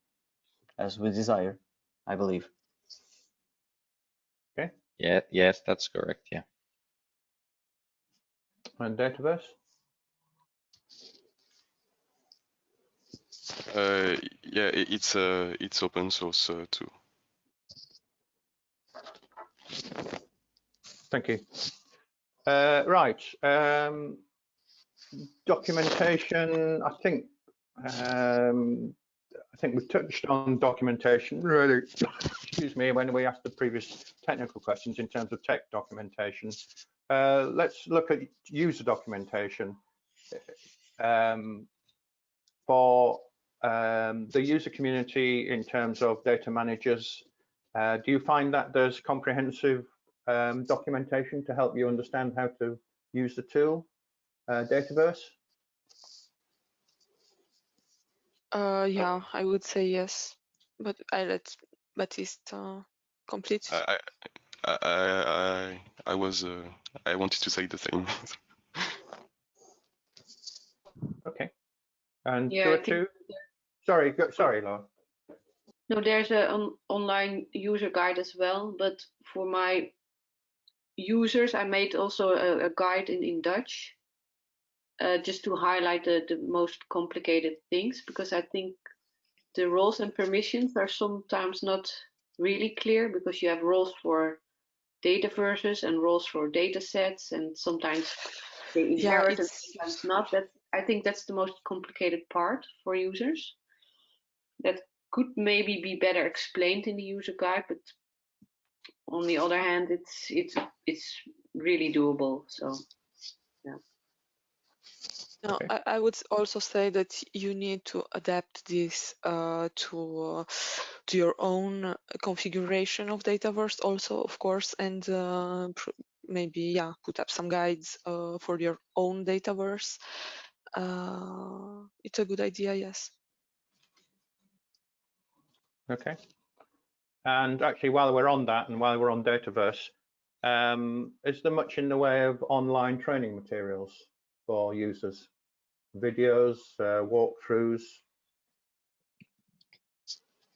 as we desire i believe okay yeah yes that's correct yeah and database. uh yeah it's uh it's open source uh, too thank you uh, right. Um, documentation, I think um, I think we've touched on documentation really, excuse me, when we asked the previous technical questions in terms of tech documentation. Uh, let's look at user documentation. Um, for um, the user community in terms of data managers, uh, do you find that there's comprehensive um, documentation to help you understand how to use the tool, uh, Dataverse? Uh, yeah, I would say yes, but I let Baptiste uh, complete. I, I, I, I was, uh, I wanted to say the same. okay. And Yeah, two or two? Sorry, go, sorry, Laura. No, there's an on, online user guide as well, but for my users, I made also a, a guide in, in Dutch, uh, just to highlight the, the most complicated things, because I think the roles and permissions are sometimes not really clear because you have roles for data verses and roles for data sets, and sometimes they Yeah, inherit and sometimes not. That I think that's the most complicated part for users. That could maybe be better explained in the user guide, but on the other hand, it's it's it's really doable. So No, Okay. I, I would also say that you need to adapt this uh, to uh, to your own configuration of Dataverse, also, of course, and uh, maybe yeah, put up some guides uh, for your own Dataverse. Uh, it's a good idea, yes. Okay. And actually, while we're on that and while we're on Dataverse, um, is there much in the way of online training materials for users? Videos, uh, walkthroughs?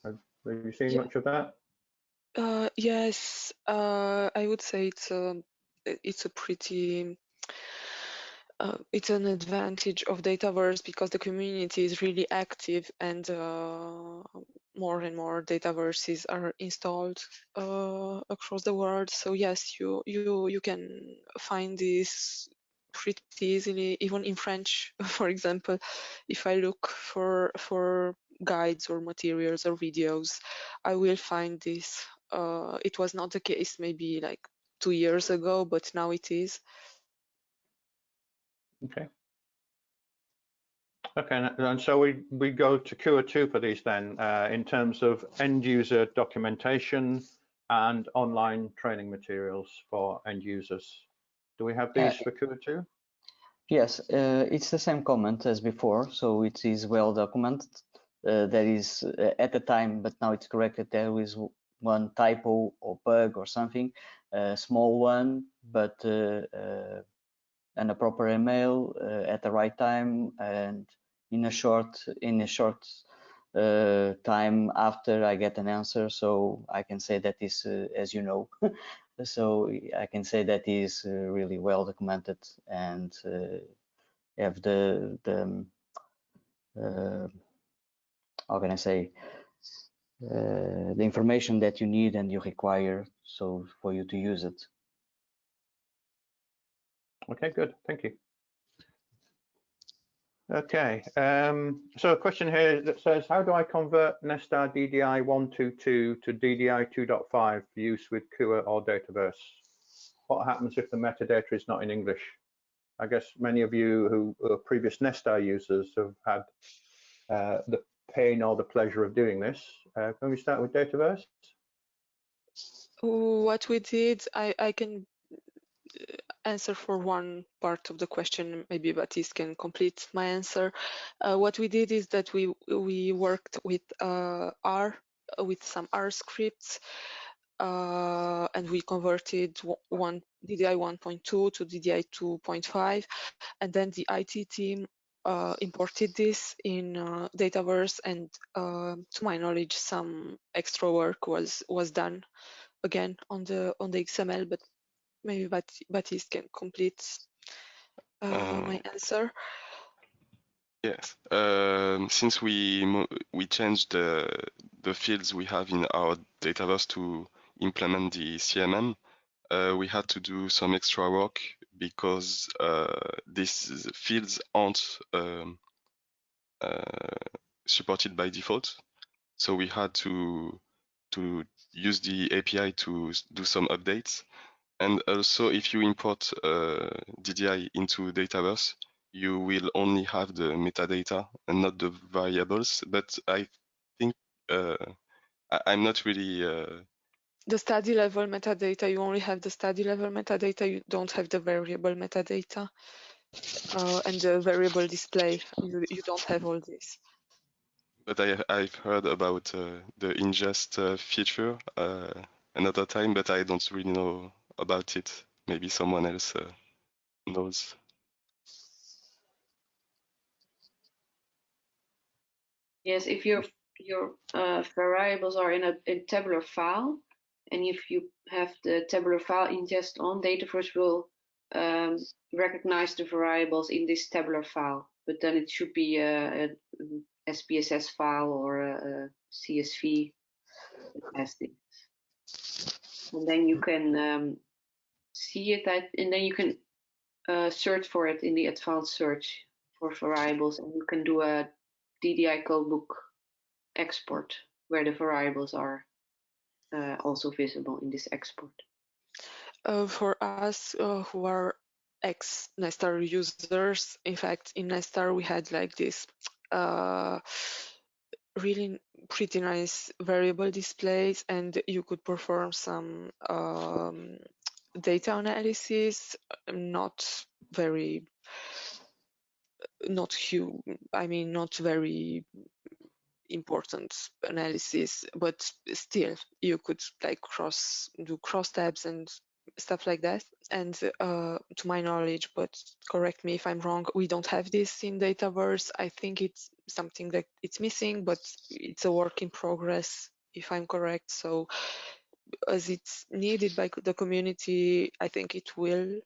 Have, have you seen Yeah. much of that? Uh, yes, uh, I would say it's a i- it's a pretty uh, it's an advantage of Dataverse because the community is really active and uh, more and more Dataverses are installed uh, across the world. So yes, you you you can find this pretty easily, even in French, for example. If I look for for guides or materials or videos, I will find this. Uh, it was not the case maybe like two years ago, but now it is. Okay. Okay, and- so we, we go to Kuha 2 for these then, uh, in terms of end user documentation and online training materials for end users. Do we have these for Kuha 2? Yes, uh, it's the same comment as before, so it is well documented. Uh, there is uh, at the time, but now it's corrected. There is one typo or bug or something, a small one, but uh, uh, and a proper email uh, at the right time and in a short in a short uh, time after I get an answer. So I can say that is, uh, as you know, so I can say that is uh, really well documented and uh, have the the um, uh, how can I say the information that you need and you require so for you to use it. Okay, good, thank you. Okay, um, so a question here that says, how do I convert Nesstar DDI 122 to DDI 2.5 for use with Kuha or Dataverse? What happens if the metadata is not in English? I guess many of you who are previous Nesstar users have had uh, the pain or the pleasure of doing this. Uh, can we start with Dataverse? What we did, I, I can answer for one part of the question. Maybe Baptiste can complete my answer. Uh, what we did is that we we worked with uh, R, uh, with some R scripts, uh, and we converted one DDI 1.2 to DDI 2.5, and then the IT team uh, imported this in uh, Dataverse, and uh, to my knowledge, some extra work was was done again on the on the XML, but maybe Bat- Baptiste can complete uh, Uh, my answer. Yes, um, since we we changed the the fields we have in our database to implement the CMM, uh, we had to do some extra work because uh, these fields aren't um, uh, supported by default. So we had to to use the API to do some updates. And also, if you import uh, DDI into Dataverse, you will only have the metadata and not the variables. But I think uh, I, am not really. Uh... The study level metadata, you only have the study level metadata, you don't have the variable metadata. Uh, and the variable display, you, you don't have all this. But I, I've heard about uh, the ingest uh, feature uh, another time, but I don't really know about it. Maybe someone else uh, knows. Yes, if your your uh, variables are in a in tabular file, and if you have the tabular file ingest on, Dataverse will um, recognize the variables in this tabular file. But then it should be a, a SPSS file or a, a CSV testing. And then you can um, see it, and then you can uh, search for it in the advanced search for variables, and you can do a DDI codebook export where the variables are uh, also visible in this export. Uh, for us uh, who are ex Nesstar users, in fact, in Nesstar we had like this uh, really pretty nice variable displays, and you could perform some um, data analysis, not very not huge, I mean, not very important analysis, but still you could like cross do cross tabs and stuff like that. And uh, to my knowledge, but correct me if I'm wrong, we don't have this in Dataverse. I think it's something that it's missing, but it's a work in progress, if I'm correct. So as it's needed by the community, I think it will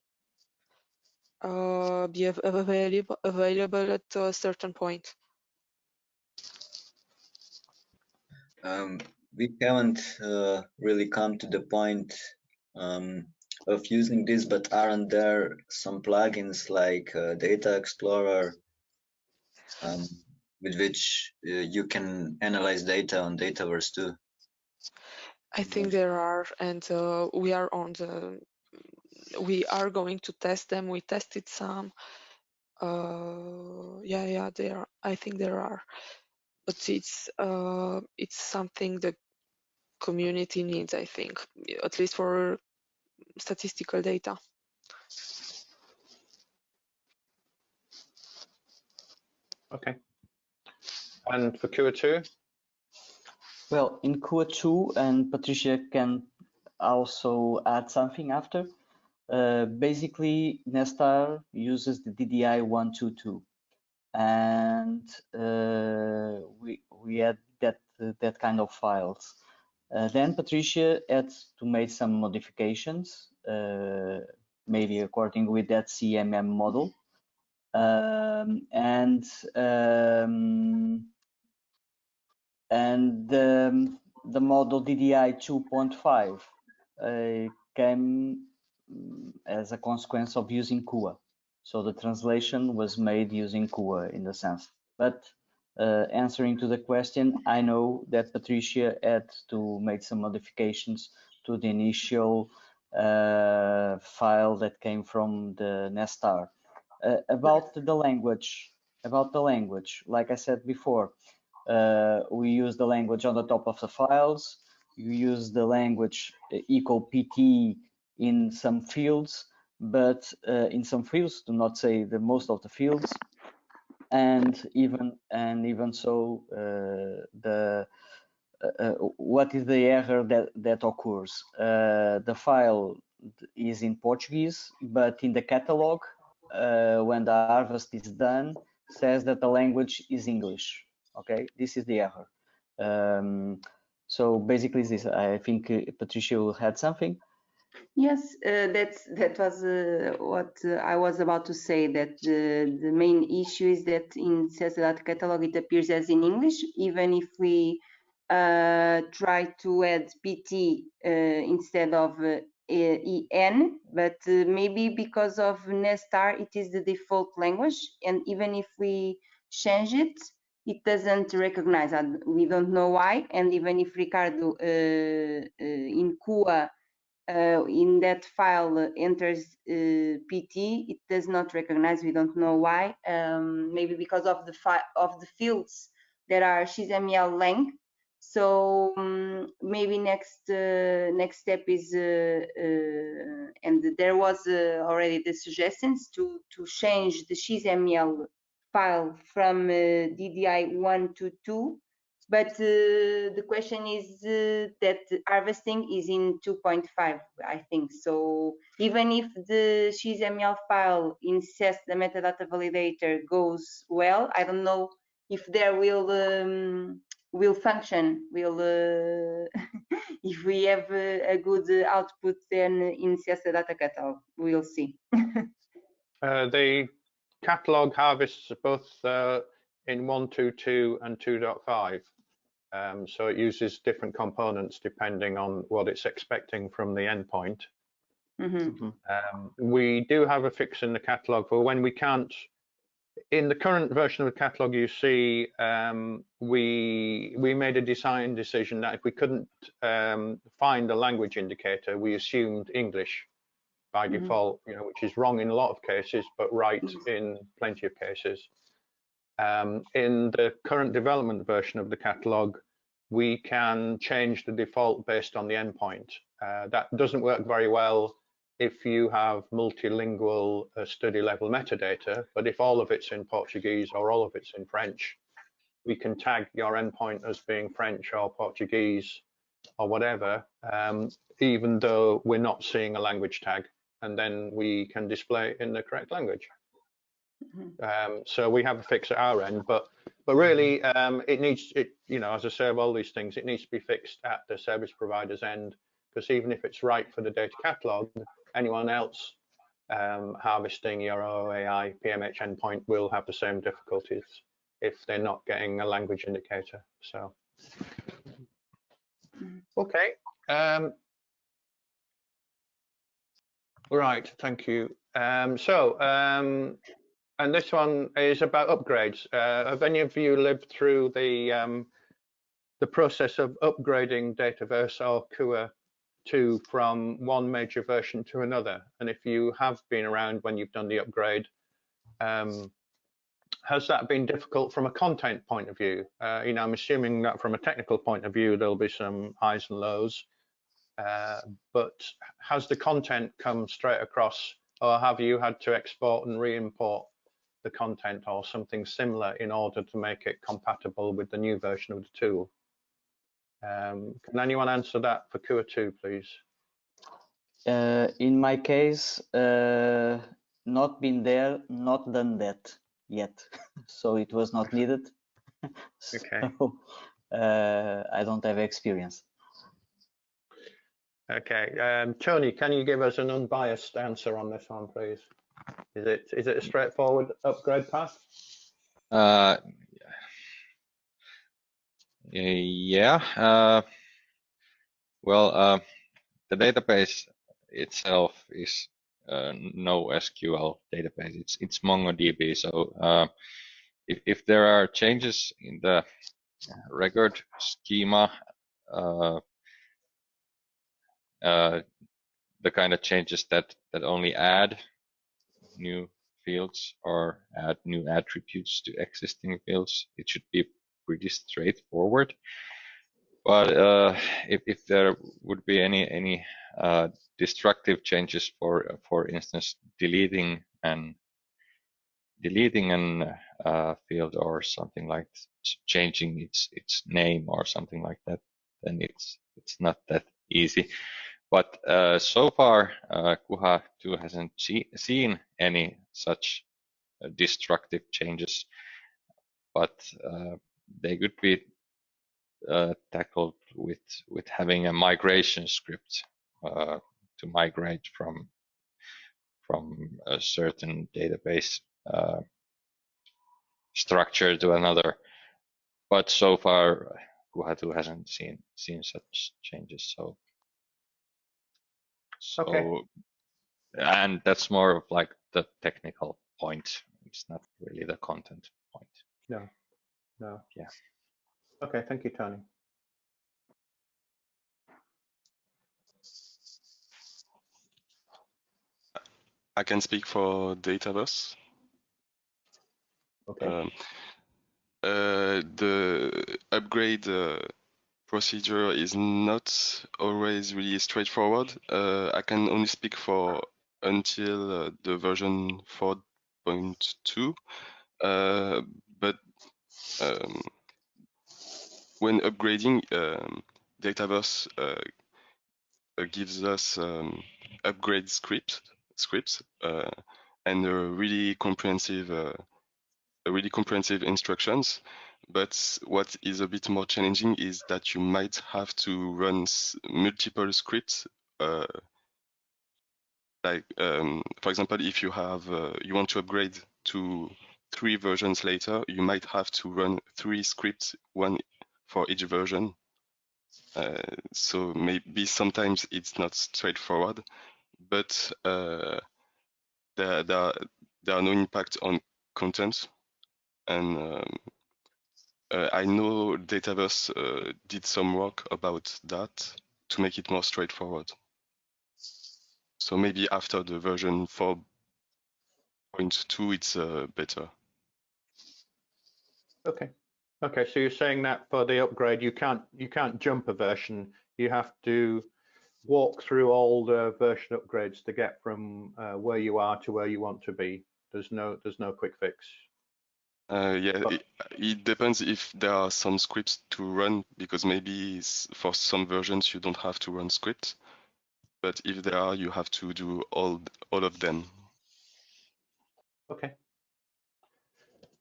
uh, be available, available at a certain point. Um, we haven't uh, really come to the point um, of using this, but aren't there some plugins like uh, Data Explorer um, with which uh, you can analyze data on Dataverse too? I think there are, and uh, we are on the. We are going to test them. We tested some. Uh, yeah, yeah, there. I think there are, but it's uh, it's something the community needs. I think, at least for statistical data. Okay. And for Kuha 2? Well, in Kuha 2, and Patricia can also add something after, uh, basically Nesstar uses the DDI 122 and uh, we we had that uh, that kind of files uh, then Patricia had to make some modifications, uh, maybe according with that CMM model. Um, and um, and um, the model DDI 2.5 uh, came as a consequence of using Kuha. So the translation was made using Kuha in the sense. But uh, answering to the question, I know that Patricia had to make some modifications to the initial uh, file that came from the Nesstar. Uh, about the language, about the language, like I said before, uh, we use the language on the top of the files. You use the language uh, equal PT in some fields, but uh, in some fields, do not say the most of the fields, and even and even so uh, the uh, uh, what is the error that that occurs? The file is in Portuguese but in the catalog when the harvest is done says that the language is English okay? This is the error. Um, so basically this I think Patricia will had something Yes, uh, that's that was uh, what uh, I was about to say. That the the main issue is that in CESSDA Data catalog it appears as in English, even if we uh, try to add PT uh, instead of uh, en, but uh, maybe because of Nesstar, it is the default language. And even if we change it, it doesn't recognize that. We don't know why. And even if Ricardo uh, uh, in Kuha uh, in that file enters uh, PT, it does not recognize. We don't know why. Um, maybe because of the of the fields that are XML length. So um, maybe next uh, next step is, uh, and there was already the suggestions to to change the XML file from DDI one to two but uh, the question is uh, that harvesting is in 2.5 i think. So even if the xml file insists the metadata validator goes well i don't know if there will um, will function will uh, if we have a, good output then in the data catalog. We'll see. Uh, the catalog harvests both uh, in 122 and 2.5 um, so it uses different components depending on what it's expecting from the endpoint. Mm -hmm. um, we do have a fix in the catalog for when we can't. In the current version of the catalog, you see um, we we made a design decision that if we couldn't um, find a language indicator, we assumed English by mm -hmm. default, you know, which is wrong in a lot of cases, but right mm -hmm. in plenty of cases. Um, in the current development version of the catalog, we can change the default based on the endpoint. Uh, that doesn't work very well if you have multilingual uh, study level metadata, but if all of it's in Portuguese or all of it's in French, we can tag your endpoint as being French or Portuguese or whatever, um, even though we're not seeing a language tag, and then we can display it in the correct language. Mm-hmm. Um, so we have a fix at our end, but but really um, it needs it you know as I say of all these things it needs to be fixed at the service provider's end because even if it's right for the data catalog, anyone else um, harvesting your OAI PMH endpoint will have the same difficulties if they're not getting a language indicator. So mm-hmm. okay. Um, right, thank you. Um, so um, and this one is about upgrades. Uh, have any of you lived through the um, the process of upgrading Dataverse or Kuha 2 from one major version to another? And if you have been around when you've done the upgrade, um, has that been difficult from a content point of view? Uh, you know, I'm assuming that from a technical point of view, there'll be some highs and lows. Uh, but has the content come straight across, or have you had to export and re-import the content or something similar in order to make it compatible with the new version of the tool. Um, can anyone answer that for Kuha 2, please? Uh, in my case, uh, not been there, not done that yet. so it was not needed. okay. Uh, I don't have experience. Okay. Um, Tony, can you give us an unbiased answer on this one, please? Is it is it a straightforward upgrade path? Uh, yeah. Uh, well, uh, the database itself is uh, no SQL database. It's it's MongoDB. So uh, if if there are changes in the record schema, uh, uh, the kind of changes that that only add new fields or add new attributes to existing fields. It should be pretty straightforward. But uh, if, if there would be any any uh, destructive changes, for for instance, deleting and deleting an uh, field or something like changing its its name or something like that, then it's it's not that easy. But uh, so far, uh, Kuha 2 hasn't see, seen any such uh, destructive changes, but uh, they could be uh, tackled with with having a migration script uh, to migrate from from a certain database structure to another. But so far, Kuha 2 hasn't seen seen such changes. So So, okay. and that's more of like the technical point. It's not really the content point. No, no. Yeah. Okay, thank you, Tony. I can speak for Dataverse. Okay. Um, uh, the upgrade uh, procedure is not always really straightforward. Uh, I can only speak for until uh, the version 4.2, uh, but um, when upgrading, um, Dataverse uh, uh, gives us um, upgrade scripts scripts uh, and really comprehensive really comprehensive instructions but what is a bit more challenging is that you might have to run multiple scripts uh, like um, for example if you have uh, you want to upgrade to three versions later you might have to run three scripts one for each version uh, so maybe sometimes it's not straightforward but uh, there, there, there are no impact on content. And um, uh, I know Dataverse uh, did some work about that to make it more straightforward. So maybe after the version 4.2, it's uh, better. Okay. Okay, so you're saying that for the upgrade, you can't you can't jump a version. You have to walk through all the version upgrades to get from uh, where you are to where you want to be. There's no there's no quick fix. Uh, yeah, it, it, depends if there are some scripts to run because maybe for some versions you don't have to run scripts, but if there are, you have to do all all of them. Okay.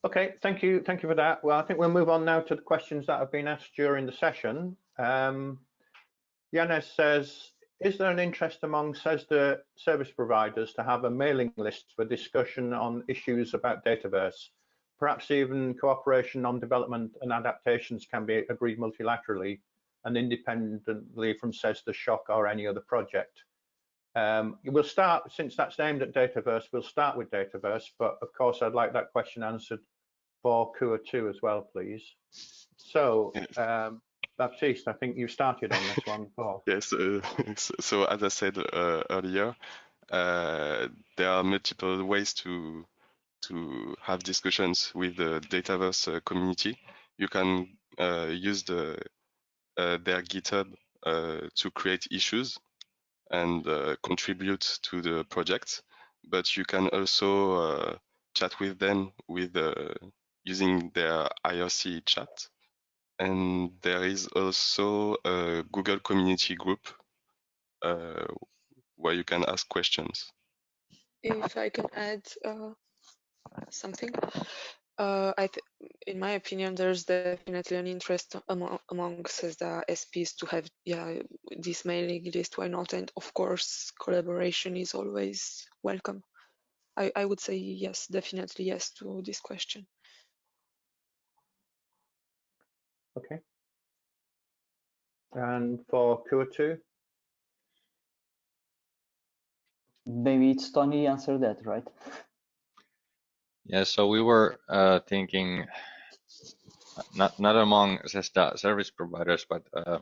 Okay, thank you, thank you for that. Well, I think we'll move on now to the questions that have been asked during the session. Um, Yanis says, is there an interest among CESSDA service providers to have a mailing list for discussion on issues about Dataverse? Perhaps even cooperation on development and adaptations can be agreed multilaterally and independently from CESSDA SSHOC or any other project. Um, we'll start, since that's aimed at Dataverse, we'll start with Dataverse, but of course I'd like that question answered for Kuha 2 as well, please. So um, Baptiste, I think you started on this one, Paul. yes, uh, so as I said uh, earlier, uh, there are multiple ways to to have discussions with the Dataverse uh, community. You can uh, use the uh, their GitHub to create issues and contribute to the project, but you can also chat with them with using their IRC chat and there is also a Google community group uh, where you can ask questions. If I can add uh, something, uh, I in my opinion, there's definitely an interest among amongst the SPs to have yeah this mailing list. Why not? And of course, collaboration is always welcome. I, I would say yes, definitely yes to this question. Okay. And for Kuha2? Maybe it's Tony answer that, right? Yeah, so we were uh, thinking not not among CESSDA service providers, but uh,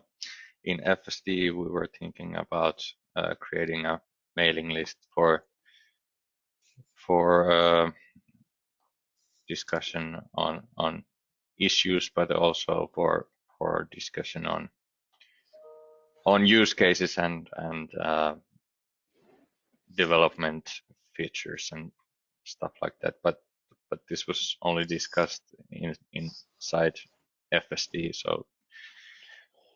in FSD we were thinking about uh, creating a mailing list for for uh, discussion on on issues, but also for for discussion on on use cases and and uh, development features and stuff like that. But but this was only discussed in inside FSD. So,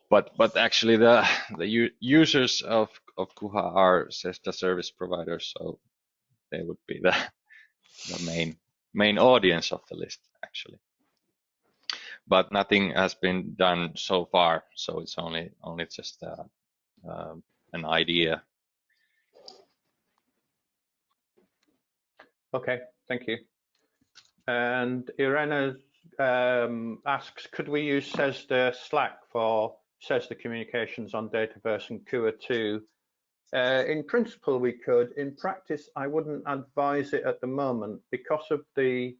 but but actually the the users of of Kuha are CESSDA service providers, so they would be the the main main audience of the list actually but nothing has been done so far. So it's only only just uh, uh, an idea. Okay, thank you. And Irena um, asks, could we use CESSDA Slack for CESSDA communications on Dataverse and Kuha2 Uh, in principle, we could. In practice, I wouldn't advise it at the moment because of the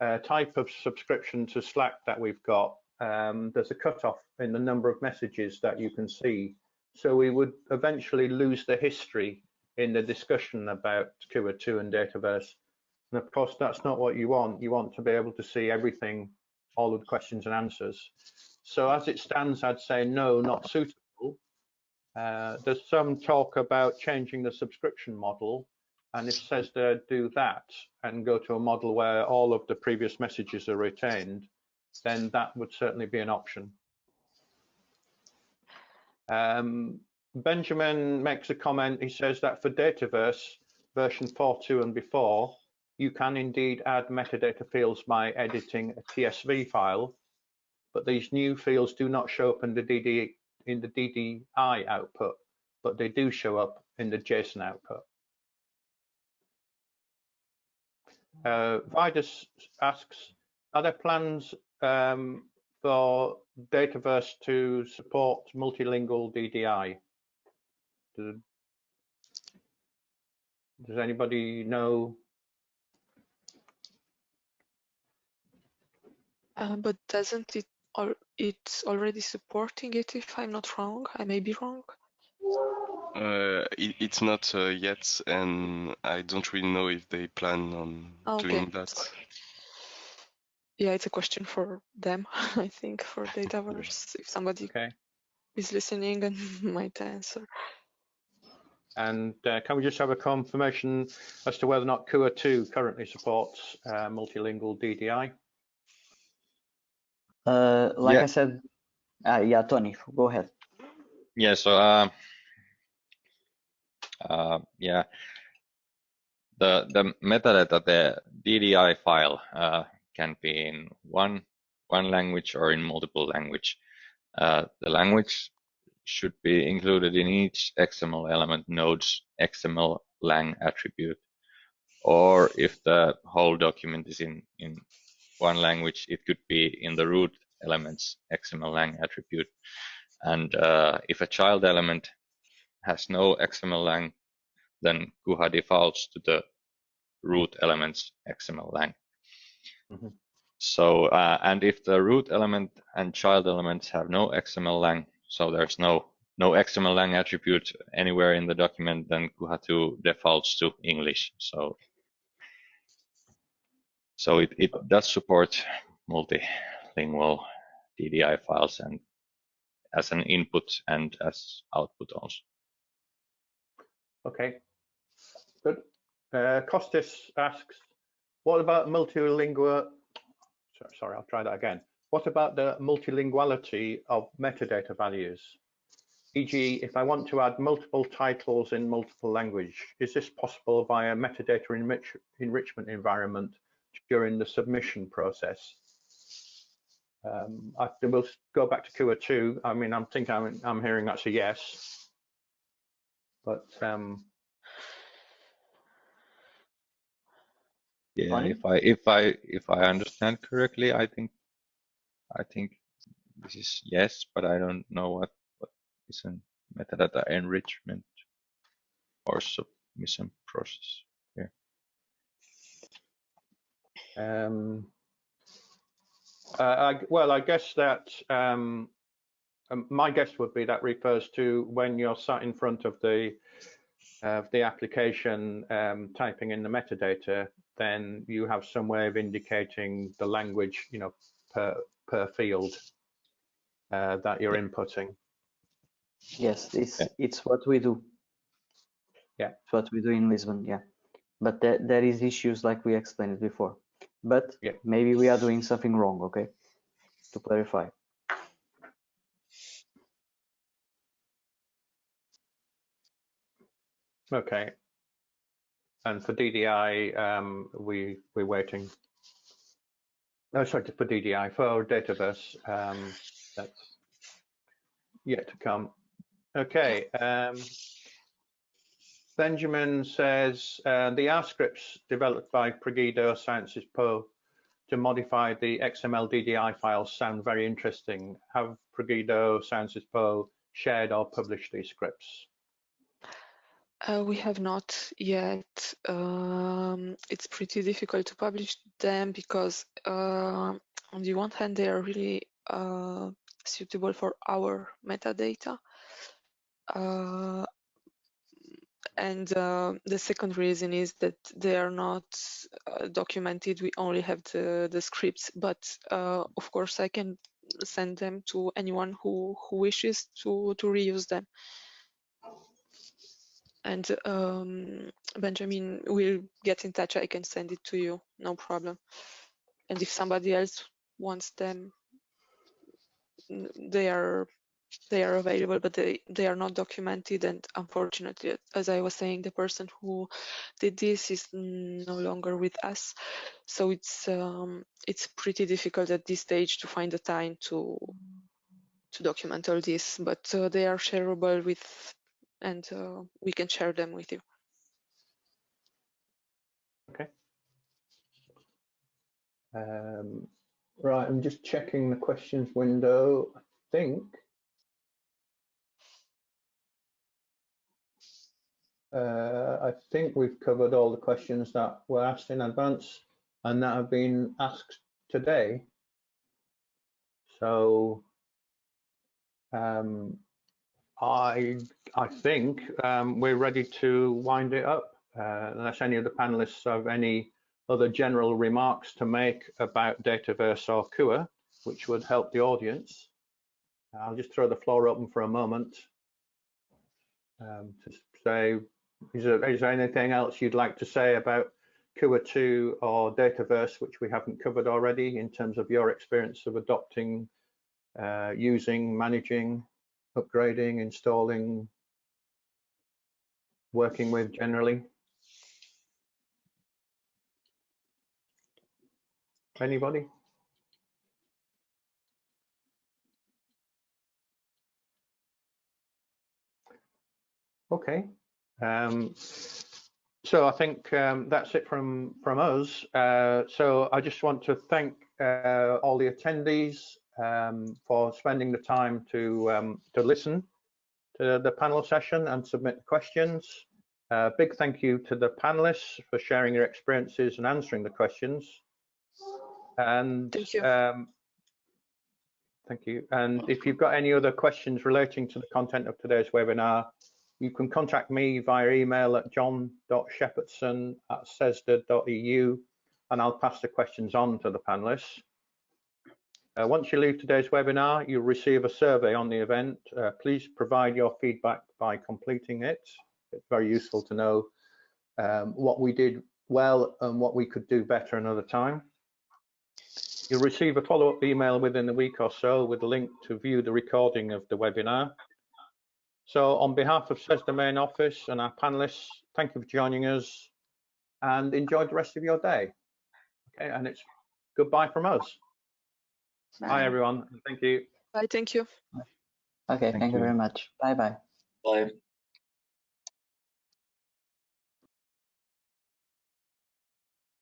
uh, type of subscription to Slack that we've got. Um, there's a cutoff in the number of messages that you can see. So we would eventually lose the history in the discussion about Kuha 2 and Dataverse. And of course, that's not what you want. You want to be able to see everything, all of the questions and answers. So as it stands, I'd say no, not suitable uh, there's some talk about changing the subscription model, and if CESSDA do that and go to a model where all of the previous messages are retained, then that would certainly be an option. Um, Benjamin makes a comment. He says that for Dataverse version 4.2 and before, you can indeed add metadata fields by editing a TSV file, but these new fields do not show up in the DD in the DDI output, but they do show up in the JSON output. Uh, Vidas asks, are there plans um, for Dataverse to support multilingual DDI? Does, does anybody know? Uh, but doesn't it or it's already supporting it if I'm not wrong. I may be wrong. Uh, it, it's not uh, yet, and I don't really know if they plan on okay. doing that. Yeah, it's a question for them, I think, for Dataverse, if somebody okay. is listening and might answer. And uh, can we just have a confirmation as to whether or not Kuha 2 currently supports uh, multilingual DDI? Uh, like Yeah. I said, uh, yeah, Tony, go ahead. Yeah, so uh, uh, yeah, the the metadata, the DDI file uh, can be in one one language or in multiple language. Uh, the language should be included in each XML element node's XML lang attribute, or if the whole document is in in one language, it could be in the root elements XML lang attribute. And uh, if a child element has no XML lang, then Kuha defaults to the root elements XML lang. Mm -hmm. So, uh, and if the root element and child elements have no XML lang, so there's no no XML lang attribute anywhere in the document, then Kuha2 defaults to English. So so it, it does support multilingual DDI files and as an input and as output also. Okay, good. Uh, Costis asks, what about multilingual, sorry, I'll try that again. What about the multilinguality of metadata values? E.g., if I want to add multiple titles in multiple language, is this possible via metadata enrich enrichment environment during the submission process. Um, I will go back to Kuha 2. I mean, I'm thinking I'm, I'm hearing that's a yes, but um, yeah, if I if I if I understand correctly, I think I think this is yes, but I don't know what what is a metadata enrichment or submission process. Um, uh, I, well, I guess that um, um, my guess would be that refers to when you're sat in front of the of the application um, typing in the metadata, then you have some way of indicating the language, you know, per per field uh, that you're inputting. Yes, it's it's what we do. Yeah, it's what we do in Lisbon. Yeah, but there there is issues like we explained before but yeah. maybe we are doing something wrong, okay? To clarify. Okay. And for DDI, um, we we're waiting. No, sorry, for DDI for Dataverse, um, that's yet to come. Okay. Um, Benjamin says uh, the R scripts developed by PROGEDO Sciences Po to modify the XML DDI files sound very interesting. Have PROGEDO Sciences Po shared or published these scripts? Uh, we have not yet. Um, it's pretty difficult to publish them because uh, on the one hand, they are really uh, suitable for our metadata. And uh, the second reason is that they are not uh, documented. We only have the, the scripts, but uh, of course I can send them to anyone who, who wishes to, to reuse them. And um, Benjamin will get in touch. I can send it to you, no problem. And if somebody else wants them, they are they are available, but they, they are not documented. And unfortunately, as I was saying, the person who did this is no longer with us. So it's um, it's pretty difficult at this stage to find the time to to document all this. But uh, they are shareable with, and uh, we can share them with you. Okay. Um, right, I'm just checking the questions window. I think Uh, I think we've covered all the questions that were asked in advance and that have been asked today. So um, I I think um, we're ready to wind it up. Uh, unless any of the panelists have any other general remarks to make about Dataverse or Kuha, which would help the audience. I'll just throw the floor open for a moment um, to say is there, is there anything else you'd like to say about Kuha 2 or Dataverse, which we haven't covered already in terms of your experience of adopting, uh, using, managing, upgrading, installing, working with generally? Anybody? Okay, um, so I think um, that's it from from us. Uh, so I just want to thank uh, all the attendees um, for spending the time to um, to listen to the panel session and submit questions. Uh, big thank you to the panelists for sharing your experiences and answering the questions. And thank you. Um, thank you. And if you've got any other questions relating to the content of today's webinar, you can contact me via email at john.shepherdson at cessda.eu and I'll pass the questions on to the panelists. Uh, once you leave today's webinar, you'll receive a survey on the event. Uh, please provide your feedback by completing it. It's very useful to know um, what we did well and what we could do better another time. You'll receive a follow-up email within a week or so with a link to view the recording of the webinar. So on behalf of CESSDA main office and our panelists, thank you for joining us and enjoy the rest of your day. Okay, and it's goodbye from us. Bye, Bye everyone. Thank you. Bye, thank you. Okay, thank, thank you. you very much. Bye-bye. Bye.